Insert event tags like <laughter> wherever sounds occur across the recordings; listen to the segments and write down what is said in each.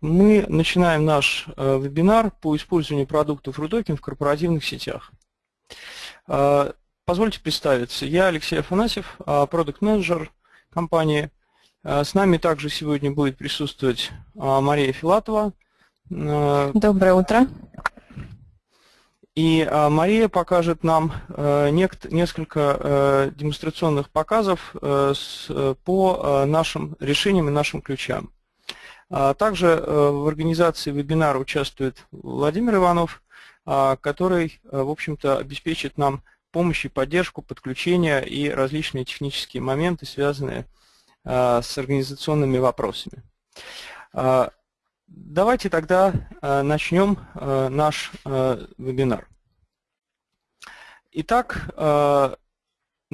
Мы начинаем наш вебинар по использованию продуктов RUDOKIN в корпоративных сетях. Позвольте представиться. Я Алексей Афанасьев, продукт-менеджер компании. С нами также сегодня будет присутствовать Мария Филатова. Доброе утро. И Мария покажет нам несколько демонстрационных показов по нашим решениям и нашим ключам. А также э, в организации вебинара участвует Владимир Иванов, а, который, э, в общем-то, обеспечит нам помощь и поддержку, подключение и различные технические моменты, связанные а, с организационными вопросами. Давайте тогда начнем наш вебинар. Итак,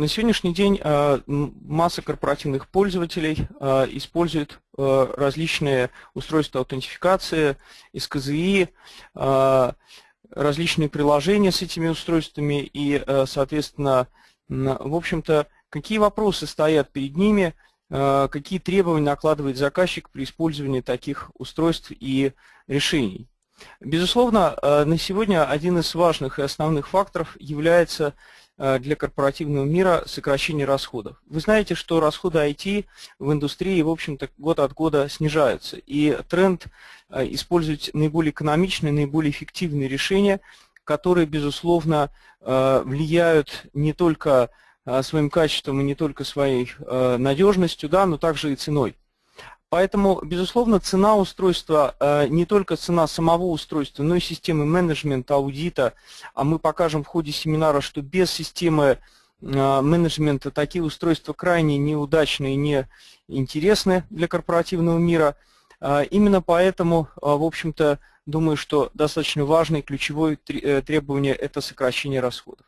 на сегодняшний день э, масса корпоративных пользователей э, использует э, различные устройства аутентификации, СКЗИ, различные приложения с этими устройствами и, соответственно, в общем-то, какие вопросы стоят перед ними, какие требования накладывает заказчик при использовании таких устройств и решений. Безусловно, на сегодня один из важных и основных факторов является для корпоративного мира сокращение расходов. Вы знаете, что расходы IT в индустрии, в общем-то, год от года снижаются. И тренд э, использовать наиболее экономичные, наиболее эффективные решения, которые, безусловно, э, влияют не только своим качеством и не только своей надежностью, да, но также и ценой. Поэтому, безусловно, цена устройства, э, не только цена самого устройства, но и системы менеджмента, аудита. А мы покажем в ходе семинара, что без системы э, менеджмента такие устройства крайне неудачные и неинтересны для корпоративного мира. Э, именно поэтому, в общем-то, думаю, что достаточно важное и ключевое требование – это сокращение расходов.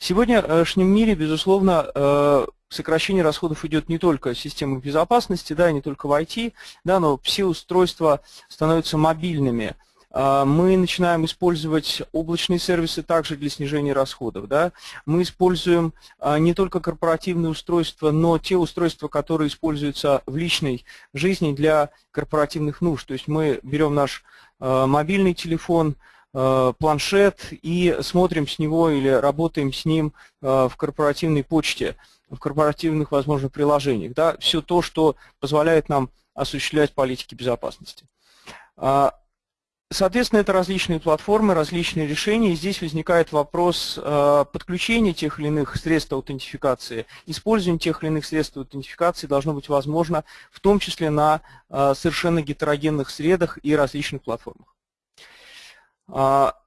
В сегодняшнем мире, безусловно, сокращение расходов идет не только в системах безопасности, да, не только в IT, да, но все устройства становятся мобильными. А, мы начинаем использовать облачные сервисы также для снижения расходов. Да. Мы используем а, не только корпоративные устройства, но те устройства, которые используются в личной жизни для корпоративных нужд. То есть мы берем наш а, мобильный телефон, планшет и смотрим с него или работаем с ним в корпоративной почте в корпоративных, возможно, приложениях. Да, все то, что позволяет нам осуществлять политики безопасности. А, соответственно, это различные платформы, различные решения. И здесь возникает вопрос а, подключения тех или иных средств аутентификации. Использование тех или иных средств аутентификации должно быть возможно, в том числе на а, совершенно гетерогенных средах и различных платформах.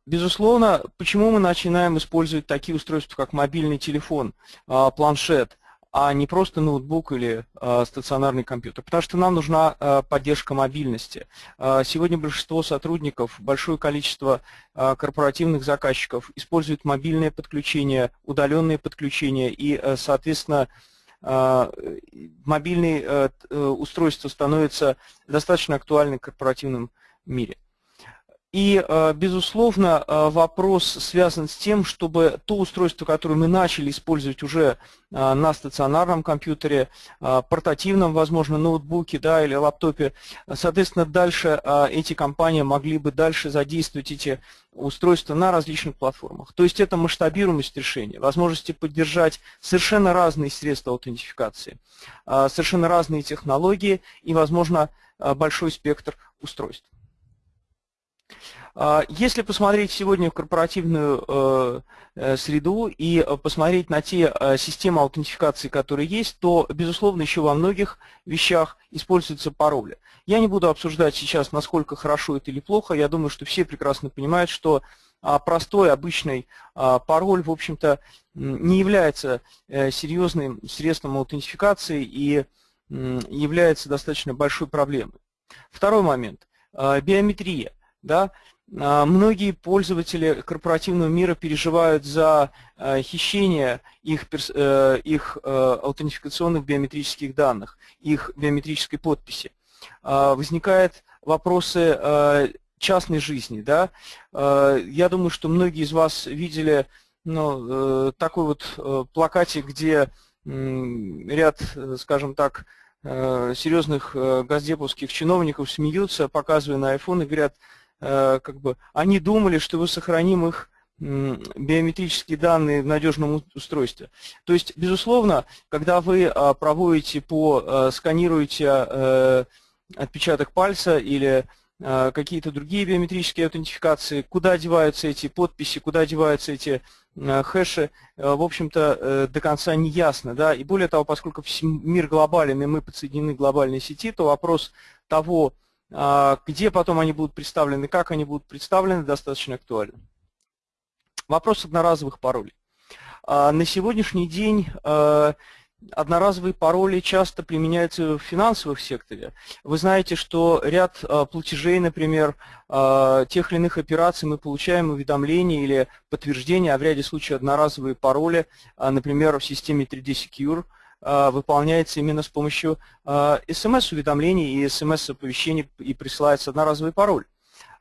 Безусловно, почему мы начинаем использовать такие устройства, как мобильный телефон, а, планшет, а не просто ноутбук или а, стационарный компьютер? Потому что нам нужна а, поддержка мобильности. Сегодня большинство сотрудников, большое количество корпоративных заказчиков используют мобильное подключение, удаленное подключение и, соответственно, мобильные устройства становятся достаточно актуальны в корпоративном мире. И, э, безусловно, э, вопрос связан с тем, чтобы то устройство, которое мы начали использовать уже э, на стационарном компьютере, портативном, возможно, ноутбуке да, или лаптопе, соответственно, дальше эти компании могли бы дальше задействовать эти устройства на различных платформах. То есть это масштабируемость решения, возможности поддержать совершенно разные средства аутентификации, совершенно разные технологии и, возможно, большой спектр устройств. А, если посмотреть сегодня в корпоративную э, э, среду и э, посмотреть на те системы аутентификации, которые есть, то, безусловно, еще во многих вещах используются пароли. Я не буду обсуждать сейчас, насколько хорошо это или плохо. Я думаю, что все прекрасно понимают, что а, простой, обычный а, пароль, в общем-то, не является серьезным средством аутентификации и является достаточно большой проблемой. Второй момент. Биометрия. Да? А, многие пользователи корпоративного мира переживают за а, хищение их, э, их э, аутентификационных биометрических данных, их биометрической подписи. А, возникают вопросы частной жизни. Да? Я думаю, что многие из вас видели ну, э, такой вот плакатик, где ряд, скажем так, серьезных газдеповских чиновников смеются, показывая на iPhone и говорят, как бы, они думали, что вы сохраним их биометрические данные в надежном устройстве. То есть, безусловно, когда вы проводите по, сканируете отпечаток пальца или Э, какие-то другие биометрические аутентификации, куда деваются эти подписи, куда деваются эти э, хэши, э, в общем-то, до конца не ясно. Да? И более того, поскольку мир глобален, и мы подсоединены к глобальной сети, то вопрос того, а, где потом они будут представлены, как они будут представлены, достаточно актуален. Вопрос одноразовых паролей. А, на сегодняшний день одноразовые пароли часто применяются в финансовых секторе. Вы знаете, что ряд платежей, например, тех или иных операций мы получаем уведомления или подтверждения, а в ряде случаев одноразовые пароли, например, в системе 3D Secure, выполняется именно с помощью смс-уведомлений и смс-оповещений и присылается одноразовый пароль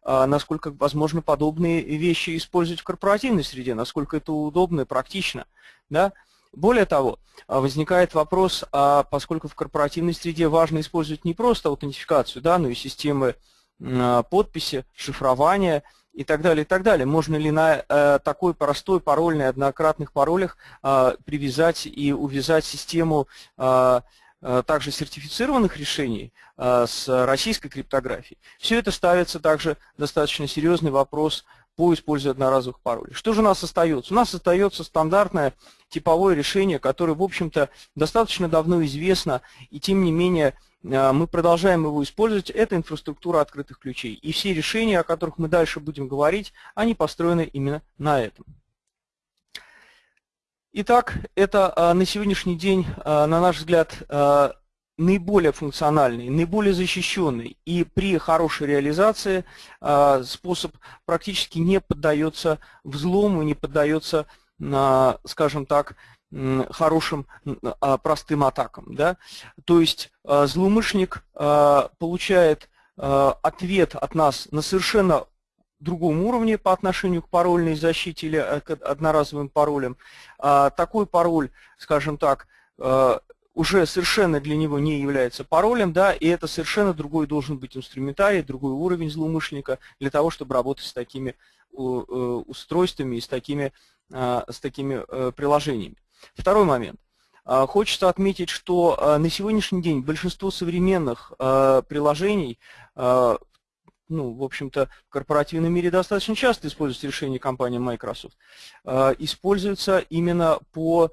насколько возможно подобные вещи использовать в корпоративной среде, насколько это удобно и практично. Да? Более того, а, возникает вопрос, а поскольку в корпоративной среде важно использовать не просто аутентификацию, да, но и системы а, подписи, шифрования и так далее, и так далее. Можно ли на э, такой простой парольный однократных паролях э, привязать и увязать систему э, также сертифицированных решений с российской криптографией. Все это ставится также достаточно серьезный вопрос по использованию одноразовых паролей. Что же у нас остается? У нас остается стандартное типовое решение, которое, в общем-то, достаточно давно известно, и тем не менее э, мы продолжаем его использовать. Это инфраструктура открытых ключей. И все решения, о которых мы дальше будем говорить, они построены именно на этом. Итак, это э, на сегодняшний день, э, на наш взгляд, наиболее функциональный, наиболее защищенный и при хорошей реализации а, способ практически не поддается взлому, не поддается, скажем так, хорошим а, простым атакам. Да? То есть а, злоумышленник получает ответ от нас на совершенно другом уровне по отношению к парольной защите или э, к одноразовым паролям. Такой пароль, скажем так, уже совершенно для него не является паролем, да, и это совершенно другой должен быть инструментарий, другой уровень злоумышленника для того, чтобы работать с такими э, устройствами и с такими, а, с такими э, приложениями. Второй момент. А, хочется отметить, что а, на сегодняшний день большинство современных приложений ну, в общем-то, в корпоративном мире достаточно часто используются решения компании Microsoft, используются именно по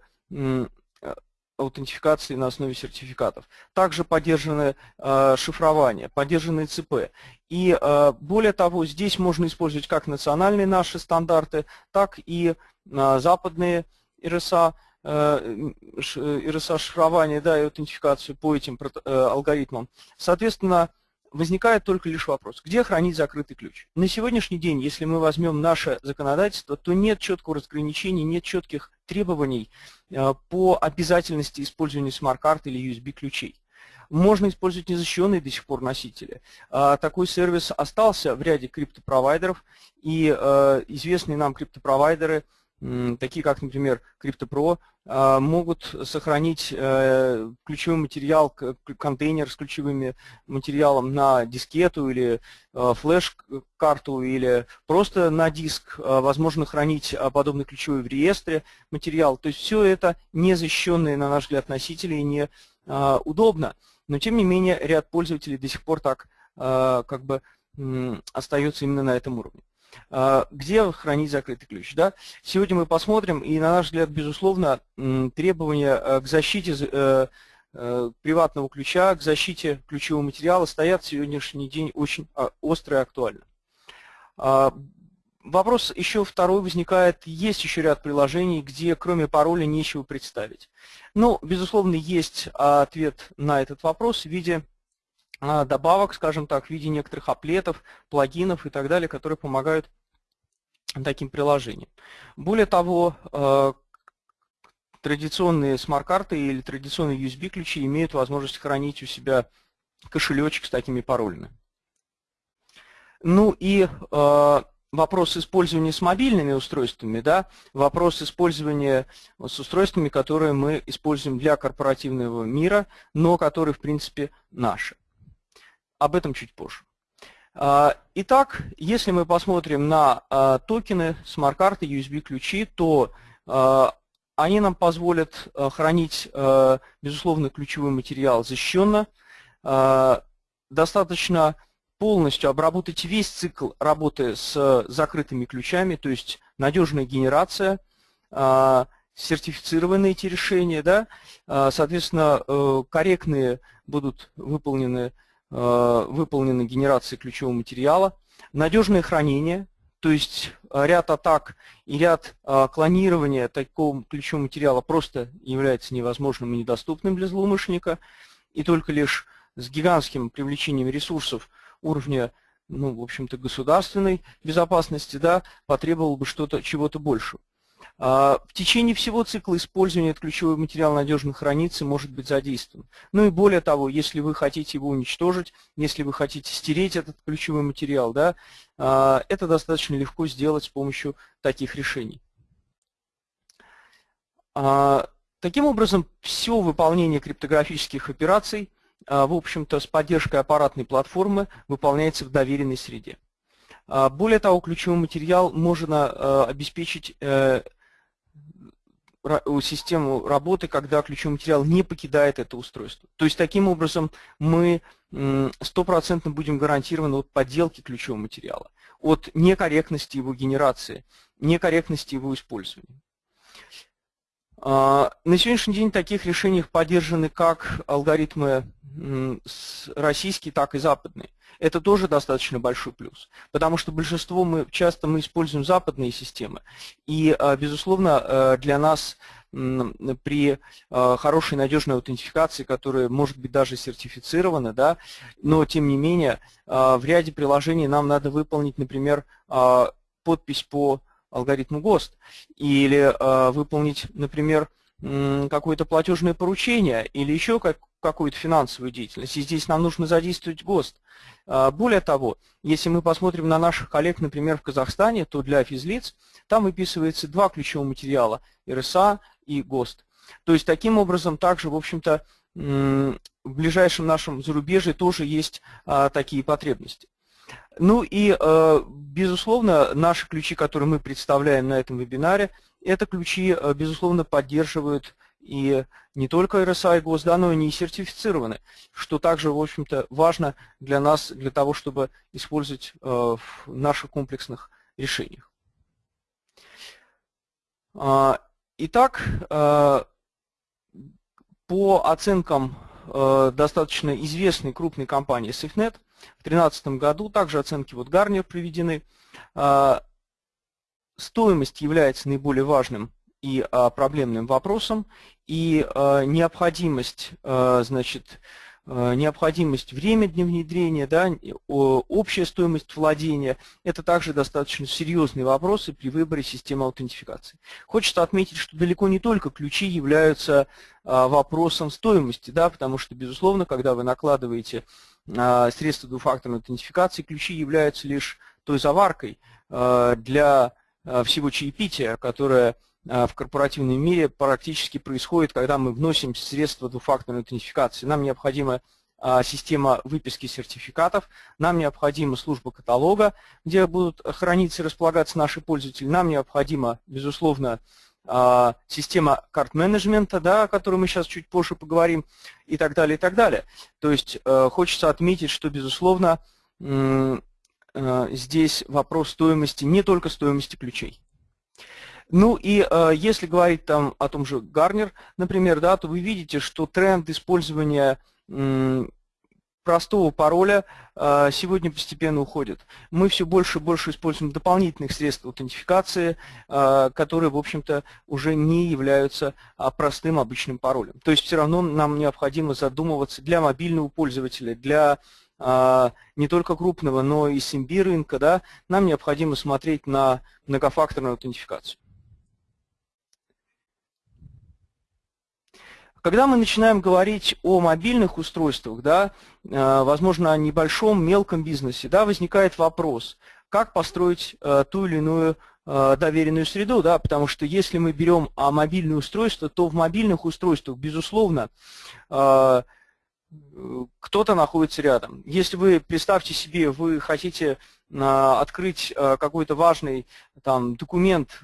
аутентификации на основе сертификатов. Также поддержаны э, шифрование, поддержаны ЦП. И э, более того, здесь можно использовать как национальные наши стандарты, так и э, западные РСА, э, РСА шифрование да, и аутентификацию по этим э, алгоритмам. Соответственно, возникает только лишь вопрос, где хранить закрытый ключ. На сегодняшний день, если мы возьмем наше законодательство, то нет четкого разграничения, нет четких требований э, по обязательности использования смарт-карт или USB-ключей. Можно использовать незащищенные до сих пор носители. А, такой сервис остался в ряде криптопровайдеров, и э, известные нам криптопровайдеры – такие как, например, CryptoPro, а, могут сохранить э, ключевой материал, контейнер с ключевым материалом на дискету или э, флеш-карту или просто на диск. А, возможно хранить а, подобный ключевой в реестре материал. То есть все это не защищенные, на наш взгляд, носители и не удобно. Но тем не менее ряд пользователей до сих пор так как бы остается именно на этом уровне. А, где хранить закрытый ключ. Да? Сегодня мы посмотрим, и на наш взгляд, безусловно, требования э, к защите э, э, приватного ключа, к защите ключевого материала стоят в сегодняшний день очень а, остро и актуально. А, вопрос еще второй возникает, есть еще ряд приложений, где кроме пароля нечего представить. Ну, безусловно, есть ответ на этот вопрос в виде добавок, скажем так, в виде некоторых аплетов, плагинов и так далее, которые помогают таким приложениям. Более того, а, традиционные смарт-карты или традиционные USB-ключи имеют возможность хранить у себя кошелечек с такими паролями. Ну и а, вопрос использования с мобильными устройствами, да, вопрос использования с устройствами, которые мы используем для корпоративного мира, но которые, в принципе, наши. Об этом чуть позже. А, итак, если мы посмотрим на а, токены, смарт-карты, USB-ключи, то а, они нам позволят хранить, безусловно, ключевой материал защищенно, достаточно полностью обработать весь цикл работы с закрытыми ключами, то есть надежная генерация, сертифицированные эти решения, да, соответственно, э, корректные будут выполнены Э, выполнены генерации ключевого материала, надежное хранение, то есть э, ряд атак и ряд э, клонирования такого ключевого материала просто является невозможным и недоступным для злоумышленника, и только лишь с гигантским привлечением ресурсов уровня, ну, в общем-то, государственной безопасности, да, потребовал бы что-то, чего-то большего. А, в течение всего цикла использования этот ключевой материал надежно хранится и может быть задействован. Ну и более того, если вы хотите его уничтожить, если вы хотите стереть этот ключевой материал, да, а, это достаточно легко сделать с помощью таких решений. А, таким образом, все выполнение криптографических операций, в общем-то, с поддержкой аппаратной платформы выполняется в доверенной среде. Более того, ключевой материал можно обеспечить э, систему работы, когда ключевой материал не покидает это устройство. То есть таким образом мы стопроцентно будем гарантированы от подделки ключевого материала, от некорректности его генерации, некорректности его использования. А, на сегодняшний день таких решений поддержаны как алгоритмы российские, так и западные. Это тоже достаточно большой плюс, потому что большинство мы часто мы используем западные системы, и, а, безусловно, а, для нас при хорошей надежной аутентификации, которая может быть даже сертифицирована, да, но тем не менее в ряде приложений нам надо выполнить, например, подпись по алгоритму ГОСТ или выполнить, например, какое-то платежное поручение или еще как, какую-то финансовую деятельность. И здесь нам нужно задействовать ГОСТ. А, более того, если мы посмотрим на наших коллег, например, в Казахстане, то для физлиц там выписывается два ключевых материала – РСА и ГОСТ. То есть таким образом также, в общем-то, в ближайшем нашем зарубежье тоже есть а, такие потребности. Ну и, а, безусловно, наши ключи, которые мы представляем на этом вебинаре, это ключи, безусловно, поддерживают и не только RSA и ГОСТ, но и сертифицированы, что также, в общем-то, важно для нас, для того, чтобы использовать э, в наших комплексных решениях. А, итак, э, по оценкам э, достаточно известной крупной компании SafeNet, в 2013 году также оценки вот Гарнер приведены. Стоимость является наиболее важным и а, проблемным вопросом, и а, необходимость, а, значит, необходимость время для внедрения, да, общая стоимость владения – это также достаточно серьезные вопросы при выборе системы аутентификации. Хочется отметить, что далеко не только ключи являются вопросом стоимости, да, потому что, безусловно, когда вы накладываете средства двухфакторной аутентификации, ключи являются лишь той заваркой для всего чаепития, которое а, в корпоративном мире практически происходит, когда мы вносим средства двухфакторной аутентификации. Нам необходима а, система выписки сертификатов, нам необходима служба каталога, где будут храниться и располагаться наши пользователи, нам необходима, безусловно, а, система карт-менеджмента, да, о которой мы сейчас чуть позже поговорим, и так далее, и так далее. То есть э, хочется отметить, что, безусловно, э, здесь вопрос стоимости, не только стоимости ключей. Ну и э, если говорить там о том же Гарнер, например, да, то вы видите, что тренд использования простого пароля э, сегодня постепенно уходит. Мы все больше и больше используем дополнительных средств аутентификации, э, которые, в общем-то, уже не являются э, простым обычным паролем. То есть все равно нам необходимо задумываться для мобильного пользователя, для не только крупного, но и SMB рынка, да, нам необходимо смотреть на многофакторную аутентификацию. Когда мы начинаем говорить о мобильных устройствах, да, э, возможно, о небольшом, мелком бизнесе, да, возникает вопрос, как построить э, ту или иную э, доверенную среду, да, потому что если мы берем а, мобильные устройства, то в мобильных устройствах, безусловно, кто-то находится рядом. Если вы, представьте себе, вы хотите открыть какой-то важный там, документ,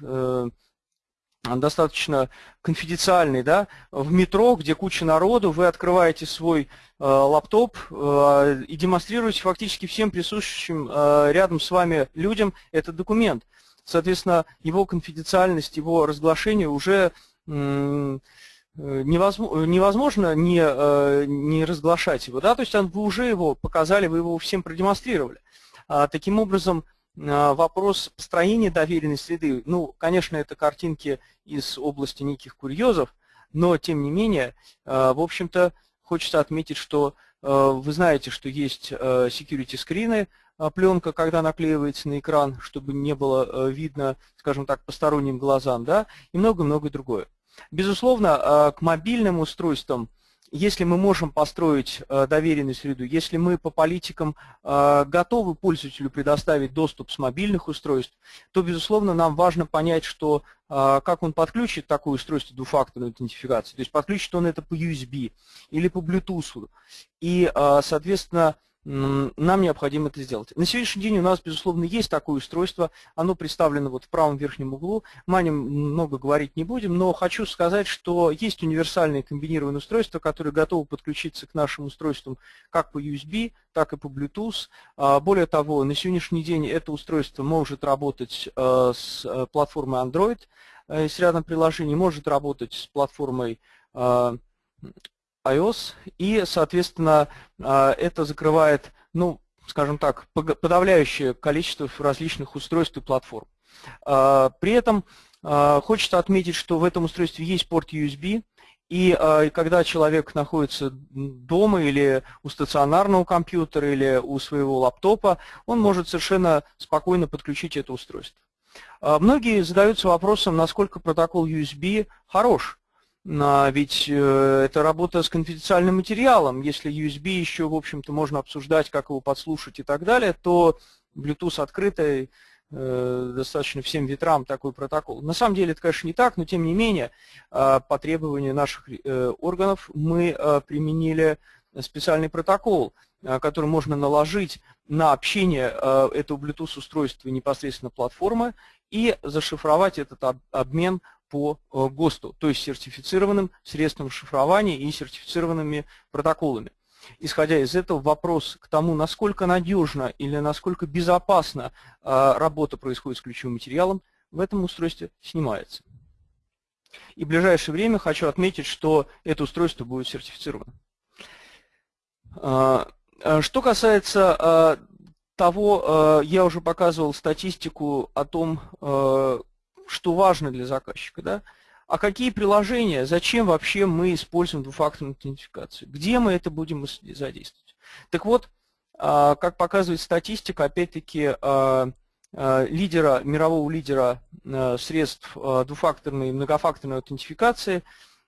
достаточно конфиденциальный, да, в метро, где куча народу, вы открываете свой э, лаптоп э, и демонстрируете фактически всем присутствующим э, рядом с вами людям этот документ. Соответственно, его конфиденциальность, его разглашение уже э, невозможно, не, э, не разглашать его, да, то есть вы уже его показали, вы его всем продемонстрировали. А, таким образом, вопрос построения доверенной среды, ну, конечно, это картинки из области неких курьезов, но, тем не менее, а, в общем-то, хочется отметить, что а, вы знаете, что есть security скрины, пленка, когда наклеивается на экран, чтобы не было видно, скажем так, посторонним глазам, да, и много-много другое. Безусловно, к мобильным устройствам если мы можем построить э, доверенную среду, если мы по политикам э, готовы пользователю предоставить доступ с мобильных устройств, то, безусловно, нам важно понять, что э, как он подключит такое устройство двухфакторной идентификации. То есть подключит он это по USB или по Bluetooth. И, соответственно, нам необходимо это сделать. На сегодняшний день у нас, безусловно, есть такое устройство, оно представлено вот в правом верхнем углу. Мы о нем много говорить не будем, но хочу сказать, что есть универсальные комбинированные устройства, которые готовы подключиться к нашим устройствам как по USB, так и по Bluetooth. А, более того, на сегодняшний день это устройство может работать э, с э, платформой Android, э, с рядом приложений, может работать с платформой iOS, и, соответственно, а, это закрывает, ну, скажем так, подавляющее количество различных устройств и платформ. А, при этом а, хочется отметить, что в этом устройстве есть порт USB, и когда человек находится дома или у стационарного компьютера, или у своего лаптопа, он может совершенно спокойно подключить это устройство. Многие задаются вопросом, насколько протокол USB хорош. А ведь э, это работа с конфиденциальным материалом. Если USB еще, в общем-то, можно обсуждать, как его подслушать и так далее, то Bluetooth открытый, э, достаточно всем ветрам такой протокол. На самом деле это, конечно, не так, но тем не менее, э, по требованию наших органов мы применили специальный протокол, который можно наложить на общение этого Bluetooth устройства непосредственно платформы и зашифровать этот обмен по э, ГОСТу, то есть сертифицированным средством шифрования и сертифицированными протоколами. Исходя из этого, вопрос к тому, насколько надежно или насколько безопасно э, работа происходит с ключевым материалом, в этом устройстве снимается. И в ближайшее время хочу отметить, что это устройство будет сертифицировано. Э, что касается того, я уже показывал статистику о том, что важно для заказчика, да? А какие приложения, зачем вообще мы используем двухфакторную идентификацию? Где мы это будем задействовать? Так вот, а, как показывает статистика, опять-таки, а, а, лидера, мирового лидера средств двухфакторной и многофакторной аутентификации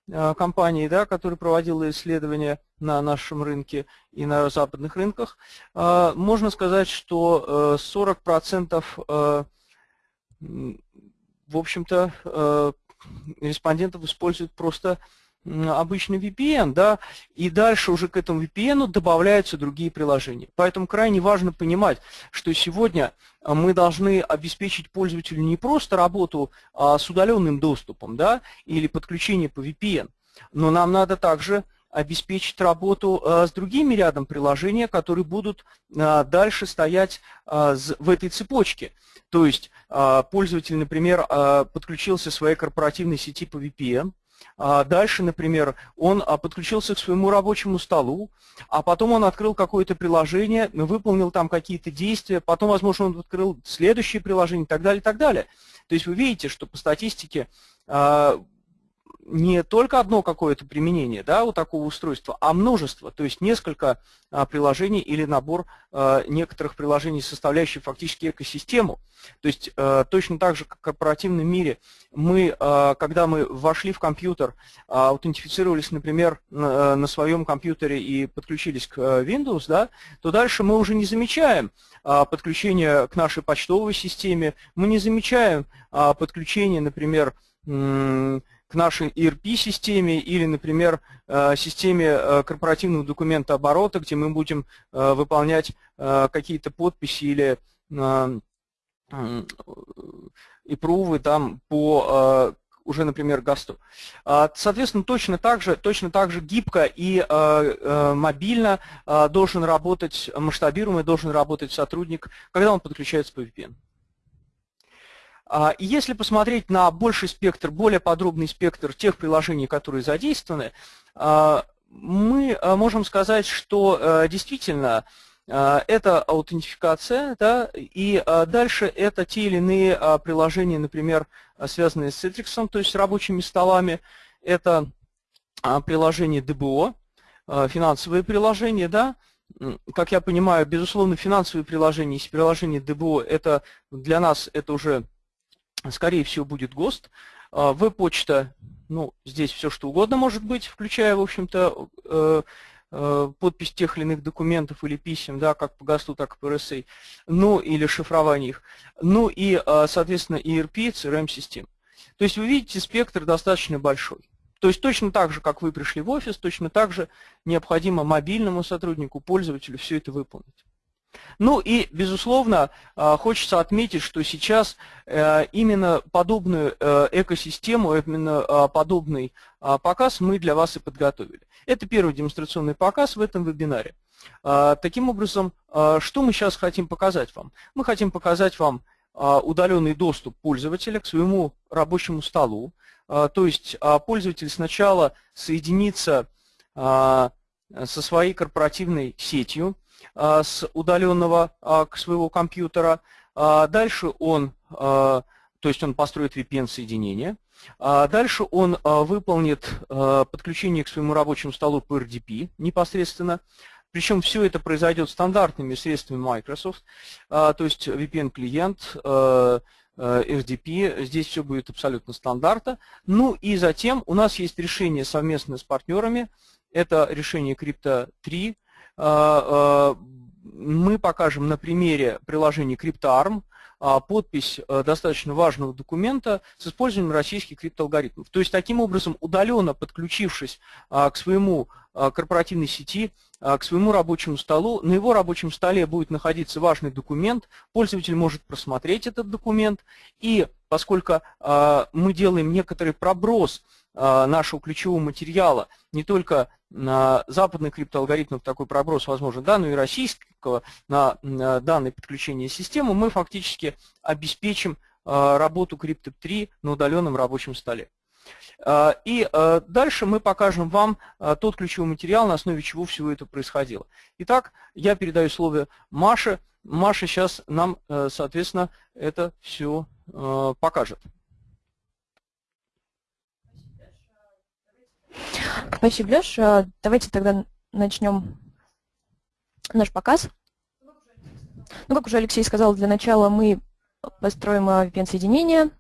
компании, да, которая проводила исследования на нашем рынке и на западных рынках, можно сказать, что 40% в общем-то, э, респондентов используют просто обычный VPN, да, и дальше уже к этому VPN добавляются другие приложения. Поэтому крайне важно понимать, что сегодня э, мы должны обеспечить пользователю не просто работу а с удаленным доступом, да, или подключение по VPN, но нам надо также обеспечить работу э, с другими рядом приложений, которые будут дальше стоять в этой цепочке. То есть пользователь, например, подключился к своей корпоративной сети по VPN, дальше, например, он подключился к своему рабочему столу, а потом он открыл какое-то приложение, выполнил там какие-то действия, потом, возможно, он открыл следующее приложение и так далее, и так далее. То есть вы видите, что по статистике не только одно какое-то применение да, у такого устройства, а множество, то есть несколько а, приложений или набор а, некоторых приложений, составляющих фактически экосистему. То есть а, точно так же, как в корпоративном мире, мы, а, когда мы вошли в компьютер, а, аутентифицировались, например, на, на своем компьютере и подключились к Windows, да, то дальше мы уже не замечаем а, подключение к нашей почтовой системе, мы не замечаем а, подключение, например, к нашей ERP-системе или, например, э, системе э, корпоративного документа оборота, где мы будем э, выполнять какие-то подписи или и прувы там по уже, например, ГАСТу. А, соответственно, точно так же, точно так же гибко и мобильно должен работать масштабируемый, должен работать сотрудник, когда он подключается по VPN. А, и если посмотреть на больший спектр, более подробный спектр тех приложений, которые задействованы, а, мы а, можем сказать, что действительно это аутентификация, да, и дальше это те или иные приложения, например, связанные с Citrix, то есть рабочими столами, это приложение DBO, финансовые приложения, да, как я понимаю, безусловно, финансовые приложения, если приложение DBO, это для нас это уже скорее всего, будет ГОСТ. А, веб-почта, ну, здесь все что угодно может быть, включая, в общем-то, э, э, подпись тех или иных документов или писем, да, как по ГОСТу, так и по RSA, ну, или шифрование их. Ну и, а, соответственно, ERP, CRM-систем. То есть вы видите, спектр достаточно большой. То есть точно так же, как вы пришли в офис, точно так же необходимо мобильному сотруднику, пользователю все это выполнить. Ну и, безусловно, а, хочется отметить, что сейчас э, именно подобную э, экосистему, именно а, подобный а, показ мы для вас и подготовили. Это первый демонстрационный показ в этом вебинаре. Таким образом, что мы сейчас хотим показать вам? Мы хотим показать вам удаленный доступ пользователя к своему рабочему столу. То есть пользователь сначала соединится со своей корпоративной сетью, а, с удаленного а, к своего компьютера. А, дальше он, то есть он построит VPN-соединение. Дальше он выполнит подключение к своему рабочему столу по RDP непосредственно. Причем все это произойдет стандартными средствами Microsoft, то есть VPN-клиент, RDP, здесь все будет абсолютно стандарта. Ну и затем у нас есть решение совместно с партнерами, это решение Crypto 3, а, а, мы покажем на примере приложения CryptoArm а, подпись достаточно важного документа с использованием российских криптоалгоритмов. То есть, таким образом, удаленно подключившись к своему корпоративной сети, к своему рабочему столу, на его рабочем столе будет находиться важный документ, пользователь может просмотреть этот документ, и поскольку мы делаем некоторый проброс нашего ключевого материала не только на западных криптоалгоритмах такой проброс возможен, да, но и российского на, данное подключение системы мы фактически обеспечим а, работу Crypto3 на удаленном рабочем столе. А, и а, дальше мы покажем вам тот ключевой материал, на основе чего всего это происходило. Итак, я передаю слово Маше. Маша сейчас нам, соответственно, это все покажет. Спасибо, Леш. А, давайте тогда начнем наш показ. Ну, как уже Алексей сказал, для начала мы построим VPN-соединение,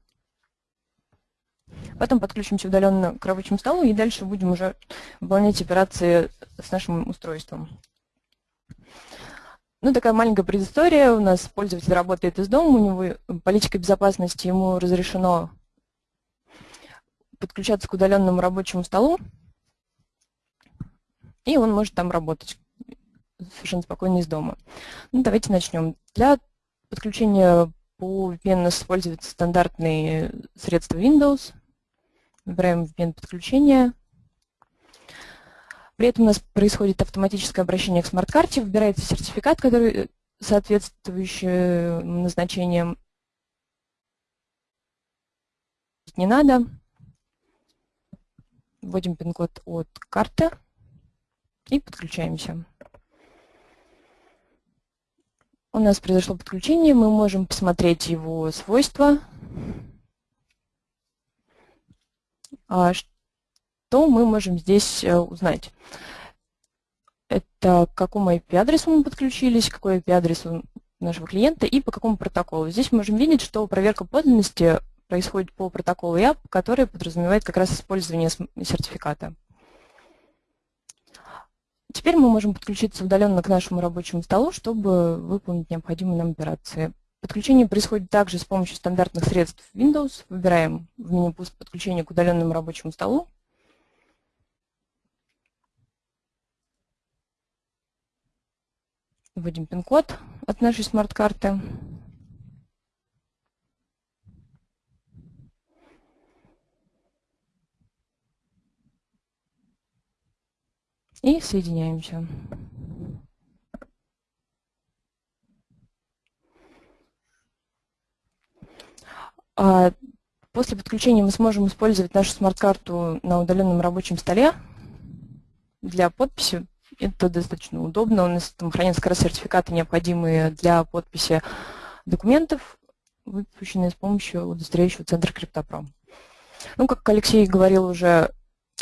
потом подключимся удаленно к рабочему столу и дальше будем уже выполнять операции с нашим устройством. Ну, такая маленькая предыстория. У нас пользователь работает из дома, у него политика безопасности, ему разрешено подключаться к удаленному рабочему столу и он может там работать совершенно спокойно из дома. Ну, давайте начнем. Для подключения по VPN используются стандартные средства Windows. Выбираем VPN подключение. При этом у нас происходит автоматическое обращение к смарт-карте, выбирается сертификат, который соответствующий назначениям. Не надо. Вводим пин-код от карты и подключаемся. У нас произошло подключение, мы можем посмотреть его свойства. А то мы можем здесь узнать. Это к какому IP-адресу мы подключились, какой IP-адрес у нашего клиента и по какому протоколу. Здесь мы можем видеть, что проверка подлинности происходит по протоколу IAP, который подразумевает как раз использование сертификата. Теперь мы можем подключиться удаленно к нашему рабочему столу, чтобы выполнить необходимые нам операции. Подключение происходит также с помощью стандартных средств Windows. Выбираем в меню «Пуск подключения к удаленному рабочему столу». Вводим пин-код от нашей смарт-карты. И соединяемся. А, после подключения мы сможем использовать нашу смарт-карту на удаленном рабочем столе для подписи. Это достаточно удобно. У нас там хранятся как сертификаты, необходимые для подписи документов, выпущенные с помощью удостоверяющего центра CryptoPro. Ну, как Алексей говорил уже,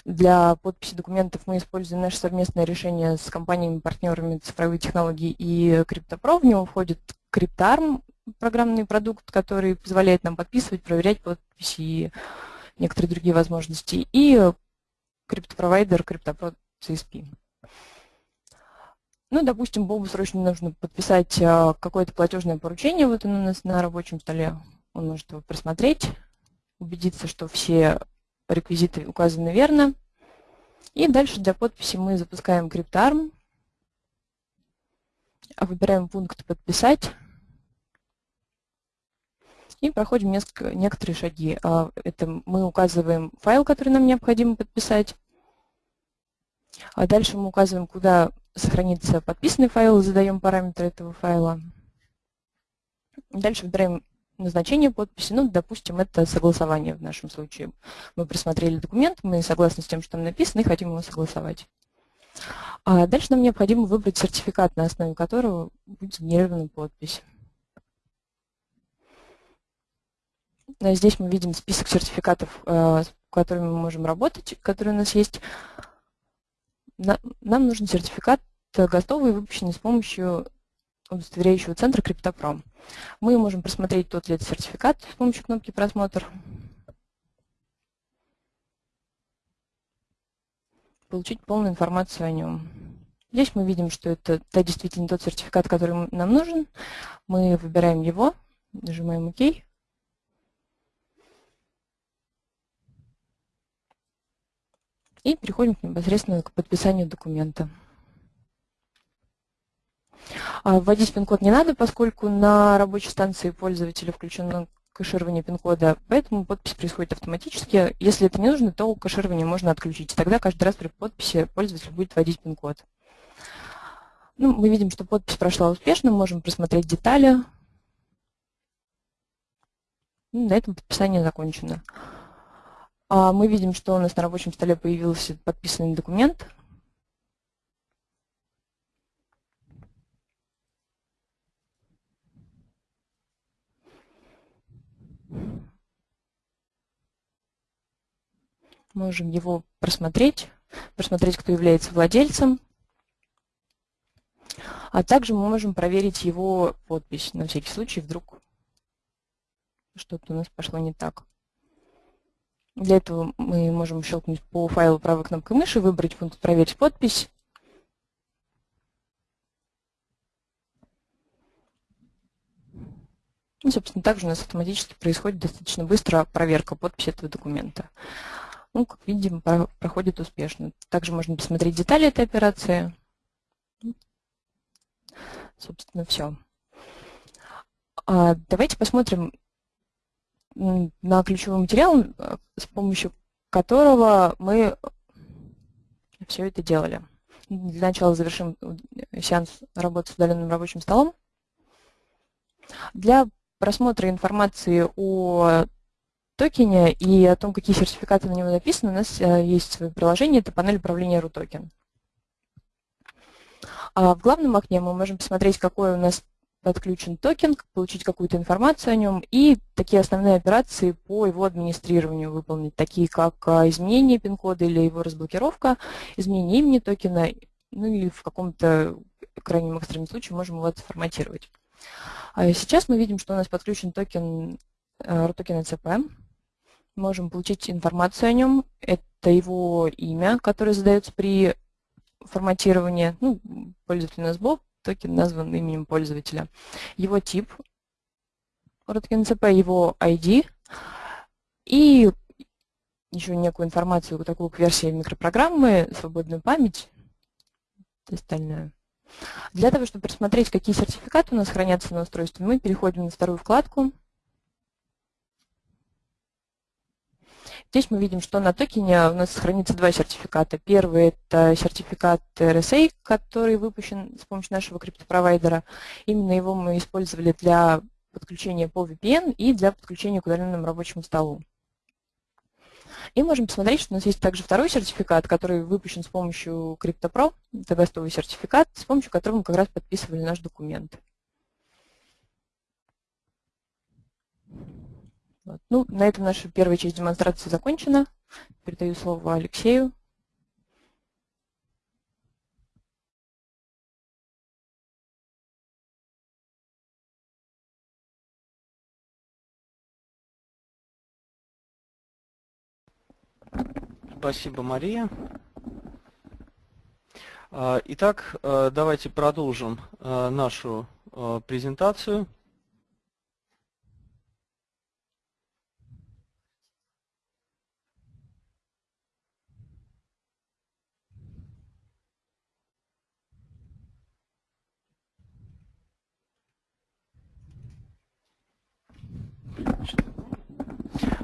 для подписи документов мы используем наше совместное решение с компаниями-партнерами цифровые технологии и CryptoPro. В него входит CryptArm, программный продукт, который позволяет нам подписывать, проверять подписи и некоторые другие возможности, и криптопровайдер CryptoPro CSP. Ну, допустим, Бобу срочно нужно подписать а, какое-то платежное поручение, вот оно у нас на рабочем столе, он может его просмотреть, убедиться, что все реквизиты указаны верно. И дальше для подписи мы запускаем CryptArm, выбираем пункт «Подписать» и проходим несколько, некоторые шаги. А, это мы указываем файл, который нам необходимо подписать. А дальше мы указываем, куда сохранится подписанный файл, задаем параметры этого файла. Дальше выбираем назначение подписи, ну, допустим, это согласование в нашем случае. Мы просмотрели документ, мы согласны с тем, что там написано, и хотим его согласовать. А дальше нам необходимо выбрать сертификат, на основе которого будет сгенерирована подпись. А здесь мы видим список сертификатов, э, с которыми мы можем работать, которые у нас есть. Нам нужен сертификат готовый, выпущенный с помощью удостоверяющего центра CryptoPro. Мы можем просмотреть тот ли это сертификат с помощью кнопки «Просмотр». Получить полную информацию о нем. Здесь мы видим, что это да, действительно тот сертификат, который нам нужен. Мы выбираем его, нажимаем ОК. И переходим непосредственно к подписанию документа. А вводить пин-код не надо, поскольку на рабочей станции пользователя включено кэширование пин-кода, поэтому подпись происходит автоматически. Если это не нужно, то кэширование можно отключить. Тогда каждый раз при подписи пользователь будет вводить пин-код. Ну, мы видим, что подпись прошла успешно, можем просмотреть детали. Ну, на этом подписание закончено. А мы видим, что у нас на рабочем столе появился подписанный документ. Можем его просмотреть, просмотреть, кто является владельцем. А также мы можем проверить его подпись, на всякий случай, вдруг что-то у нас пошло не так. Для этого мы можем щелкнуть по файлу правой кнопкой мыши, выбрать пункт «Проверить подпись». И, собственно, также у нас автоматически происходит достаточно быстро проверка подписи этого документа. Ну, как видим, проходит успешно. Также можно посмотреть детали этой операции. Собственно, все. А давайте посмотрим на ключевой материал, с помощью которого мы все это делали. Для начала завершим сеанс работы с удаленным рабочим столом. Для просмотра информации о токене и о том, какие сертификаты на него написаны, у нас э, есть свое приложение, это панель управления RUTOKEN. А в главном окне мы можем посмотреть, какой у нас подключен токен, получить какую-то информацию о нем и такие основные операции по его администрированию выполнить, такие как а, изменение пин-кода или его разблокировка, изменение имени токена, ну или в каком-то крайнем экстренном случае можем его отформатировать. А сейчас мы видим, что у нас подключен токен Rutoken ECP. Можем получить информацию о нем. Это его имя, которое задается при форматировании. Ну, пользователь у нас Боб, токен назван именем пользователя. Его тип Rutoken его ID и еще некую информацию, такую как версию микропрограммы, свободную память остальное. Для того, чтобы посмотреть, какие сертификаты у нас хранятся на устройстве, мы переходим на вторую вкладку. Здесь мы видим, что на токене у нас хранится два сертификата. Первый – это сертификат RSA, который выпущен с помощью нашего криптопровайдера. Именно его мы использовали для подключения по VPN и для подключения к удаленному рабочему столу. И можем посмотреть, что у нас есть также второй сертификат, который выпущен с помощью CryptoPro, это гостовый сертификат, с помощью которого мы как раз подписывали наш документ. Вот. Ну, на этом наша первая часть демонстрации закончена. Передаю слово Алексею. Спасибо, Мария. А, итак, а, давайте продолжим а, нашу презентацию.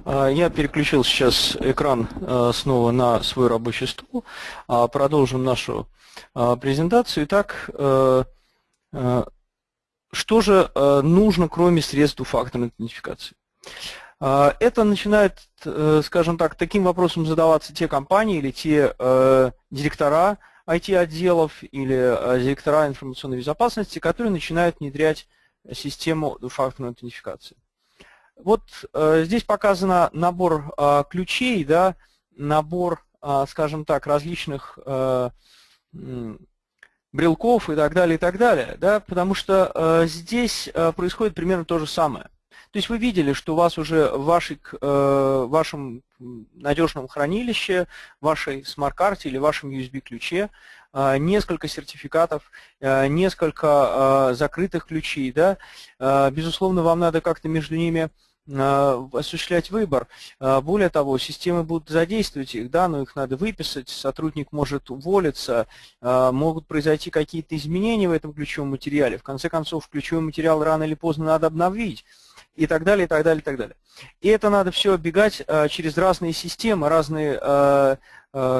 Я переключил сейчас экран а, снова на свой рабочий стол. А, продолжим нашу презентацию. Итак, что же нужно, кроме средств двухфакторной идентификации? Это начинает, скажем так, таким вопросом задаваться те компании или те директора IT-отделов или директора информационной безопасности, которые начинают внедрять систему двухфакторной идентификации. Вот э, здесь показан набор э, ключей, да, набор, э, скажем так, различных э, брелков и так далее, и так далее, да, потому что э, здесь э, происходит примерно то же самое. То есть вы видели, что у вас уже в вашей, э, вашем надежном хранилище, вашей смарт-карте или вашем USB-ключе несколько сертификатов, э, несколько э, закрытых ключей. Да? Безусловно, вам надо как-то между ними осуществлять выбор. Более того, системы будут задействовать их, да, но их надо выписать, сотрудник может уволиться, могут произойти какие-то изменения в этом ключевом материале. В конце концов, ключевой материал рано или поздно надо обновить и так далее, и так далее, и так далее. И это надо все оббегать через разные системы, разные,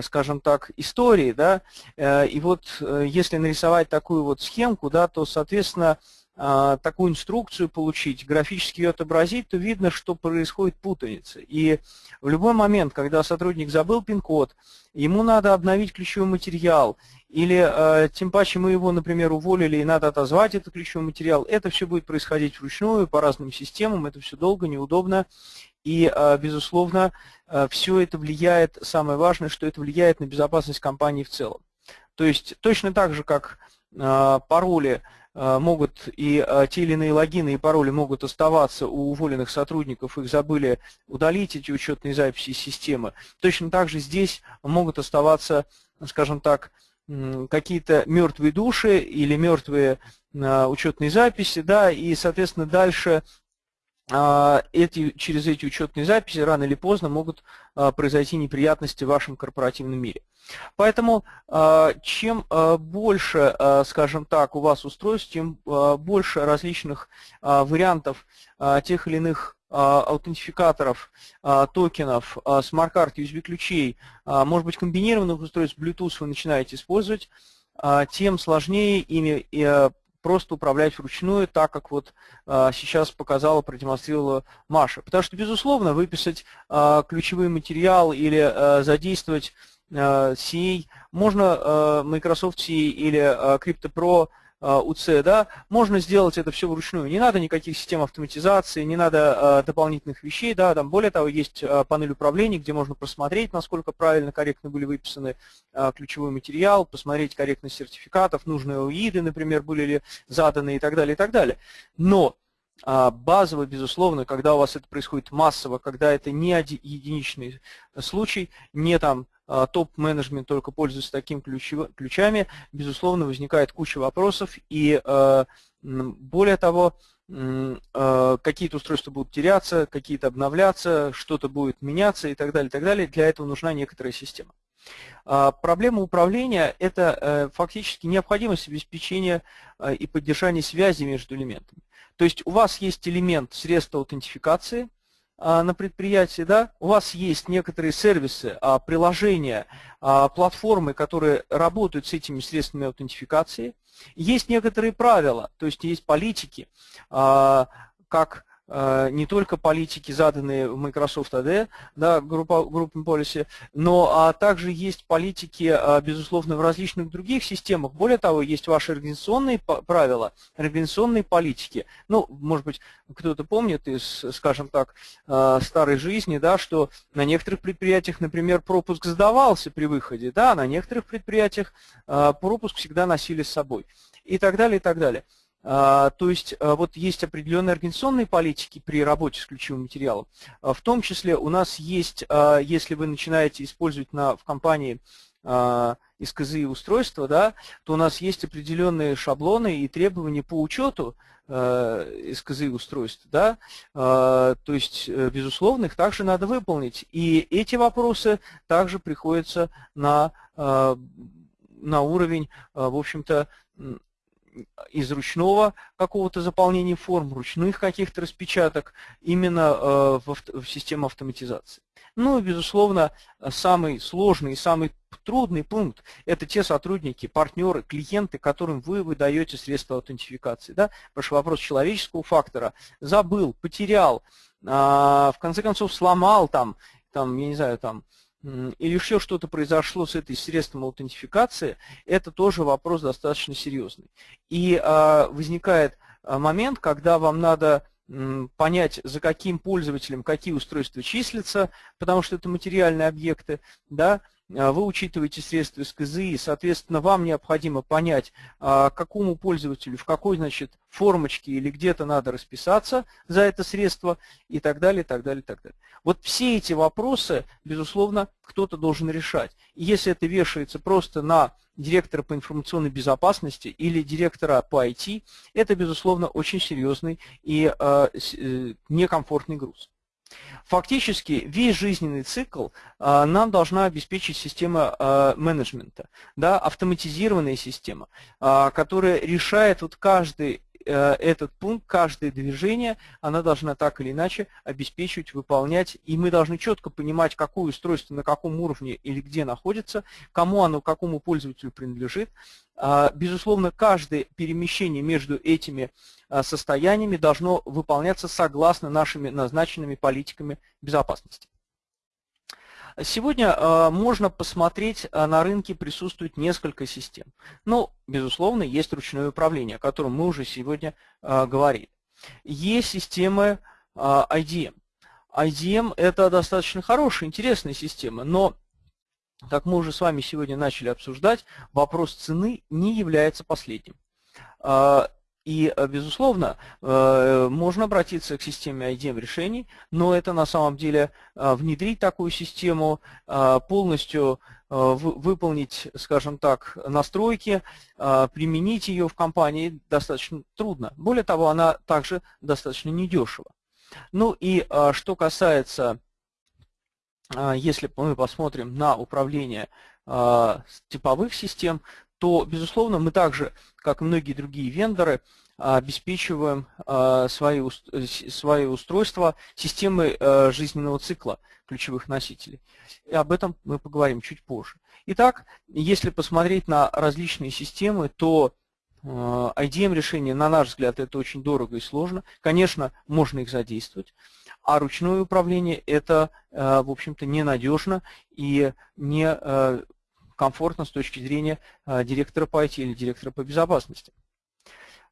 скажем так, истории, да, и вот если нарисовать такую вот схемку, да, то, соответственно, а, такую инструкцию получить, графически ее отобразить, то видно, что происходит путаница. И в любой момент, когда сотрудник забыл пин-код, ему надо обновить ключевой материал, или тем паче мы его, например, уволили и надо отозвать этот ключевой материал, это все будет происходить вручную, по разным системам, это все долго, неудобно. И, а, безусловно, все это влияет, самое важное, что это влияет на безопасность компании в целом. То есть точно так же, как пароли Э, могут и те или иные логины и пароли могут оставаться у уволенных сотрудников, их забыли удалить, эти учетные записи из системы. Точно так же здесь могут оставаться, скажем так, какие-то мертвые души или мертвые учетные записи, да, и, соответственно, дальше а, эти, через эти учетные записи рано или поздно могут а, произойти неприятности в вашем корпоративном мире. Поэтому а, чем больше, скажем так, у вас устройств, тем больше различных вариантов тех или иных аутентификаторов, токенов, смарт-карт, USB-ключей, может быть комбинированных устройств Bluetooth вы начинаете использовать, тем сложнее ими просто управлять вручную, так как вот а, сейчас показала, продемонстрировала Маша. Потому что, безусловно, выписать а, ключевой материал или а, задействовать CA, можно Microsoft CA или CryptoPro УЦ, да, можно сделать это все вручную. Не надо никаких систем автоматизации, не надо дополнительных вещей, да, там более того, есть панель управления, где можно просмотреть, насколько правильно, корректно были выписаны ключевой материал, посмотреть корректность сертификатов, нужные УИДы, например, были ли заданы и так далее, и так далее. Но а, базово, безусловно, когда у вас это происходит массово, когда это не единичный случай, не там а, топ-менеджмент только пользуется такими ключами, безусловно, возникает куча вопросов, и а, более того, какие-то устройства будут теряться, какие-то обновляться, что-то будет меняться и так далее, и так далее. Для этого нужна некоторая система. Проблема управления – это э, фактически необходимость обеспечения и поддержания связи между элементами. То есть у вас есть элемент средства аутентификации а, на предприятии, да? у вас есть некоторые сервисы, а, приложения, а, платформы, которые работают с этими средствами аутентификации. Есть некоторые правила, то есть есть политики, как не только политики, заданные в Microsoft AD, да, группа, группами policy, но а также есть политики, а, безусловно, в различных других системах. Более того, есть ваши организационные правила, организационные политики. Ну, может быть, кто-то помнит из, скажем так, э, старой жизни, да, что на некоторых предприятиях, например, пропуск сдавался при выходе, да, на некоторых предприятиях пропуск всегда носили с собой и так далее, и так далее. А, то есть а, вот есть определенные организационные политики при работе с ключевым материалом. А, в том числе у нас есть, если вы начинаете использовать на, в компании СКЗИ устройства, да, то у нас есть определенные шаблоны и требования по учету СКЗИ устройств. Да? То есть, э, безусловно, их также надо выполнить. И эти вопросы также приходятся на, на уровень, в общем-то, из ручного какого-то заполнения форм, ручных каких-то распечаток именно э, в, в систему автоматизации. Ну и, безусловно, самый сложный и самый трудный пункт – это те сотрудники, партнеры, клиенты, которым вы выдаете средства аутентификации. Да? Потому что вопрос человеческого фактора забыл, потерял, а, в конце концов сломал там, там я не знаю, там, или еще что-то произошло с этой средством аутентификации, это тоже вопрос достаточно серьезный. И а, возникает а, момент, когда вам надо понять, за каким пользователем какие устройства числятся, потому что это материальные объекты, да, вы учитываете средства СКЗИ, и, соответственно, вам необходимо понять, а, какому пользователю, в какой, значит, формочке или где-то надо расписаться за это средство и так далее, так далее, так далее. Вот все эти вопросы, безусловно, кто-то должен решать. И если это вешается просто на директора по информационной безопасности или директора по IT, это, безусловно, очень серьезный и э, некомфортный груз. Фактически весь жизненный цикл а, нам должна обеспечить система а, менеджмента, да, автоматизированная система, а, которая решает вот каждый этот пункт, каждое движение, она должна так или иначе обеспечивать, выполнять, и мы должны четко понимать, какое устройство на каком уровне или где находится, кому оно, какому пользователю принадлежит. А, безусловно, каждое перемещение между этими а, состояниями должно выполняться согласно нашими назначенными политиками безопасности. Сегодня э, можно посмотреть, э, на рынке присутствует несколько систем. Ну, безусловно, есть ручное управление, о котором мы уже сегодня э, говорили. Есть системы IDM. IDM – это достаточно хорошая, интересная система, но, как мы уже с вами сегодня начали обсуждать, вопрос цены не является последним. И, э, безусловно, э, можно обратиться к системе IDM решений, но это на самом деле э, внедрить такую систему, полностью выполнить, скажем так, настройки, применить ее в компании достаточно трудно. Более того, она также достаточно недешево. Ну и что касается, если мы посмотрим на управление типовых систем, то, безусловно, мы также, как и многие другие вендоры, обеспечиваем а, свои, свои устройства системой а, жизненного цикла ключевых носителей. И об этом мы поговорим чуть позже. Итак, если посмотреть на различные системы, то а, IDM решения, на наш взгляд, это очень дорого и сложно. Конечно, можно их задействовать. А ручное управление это, в общем-то, ненадежно и не комфортно с точки зрения а, директора по IT или директора по безопасности.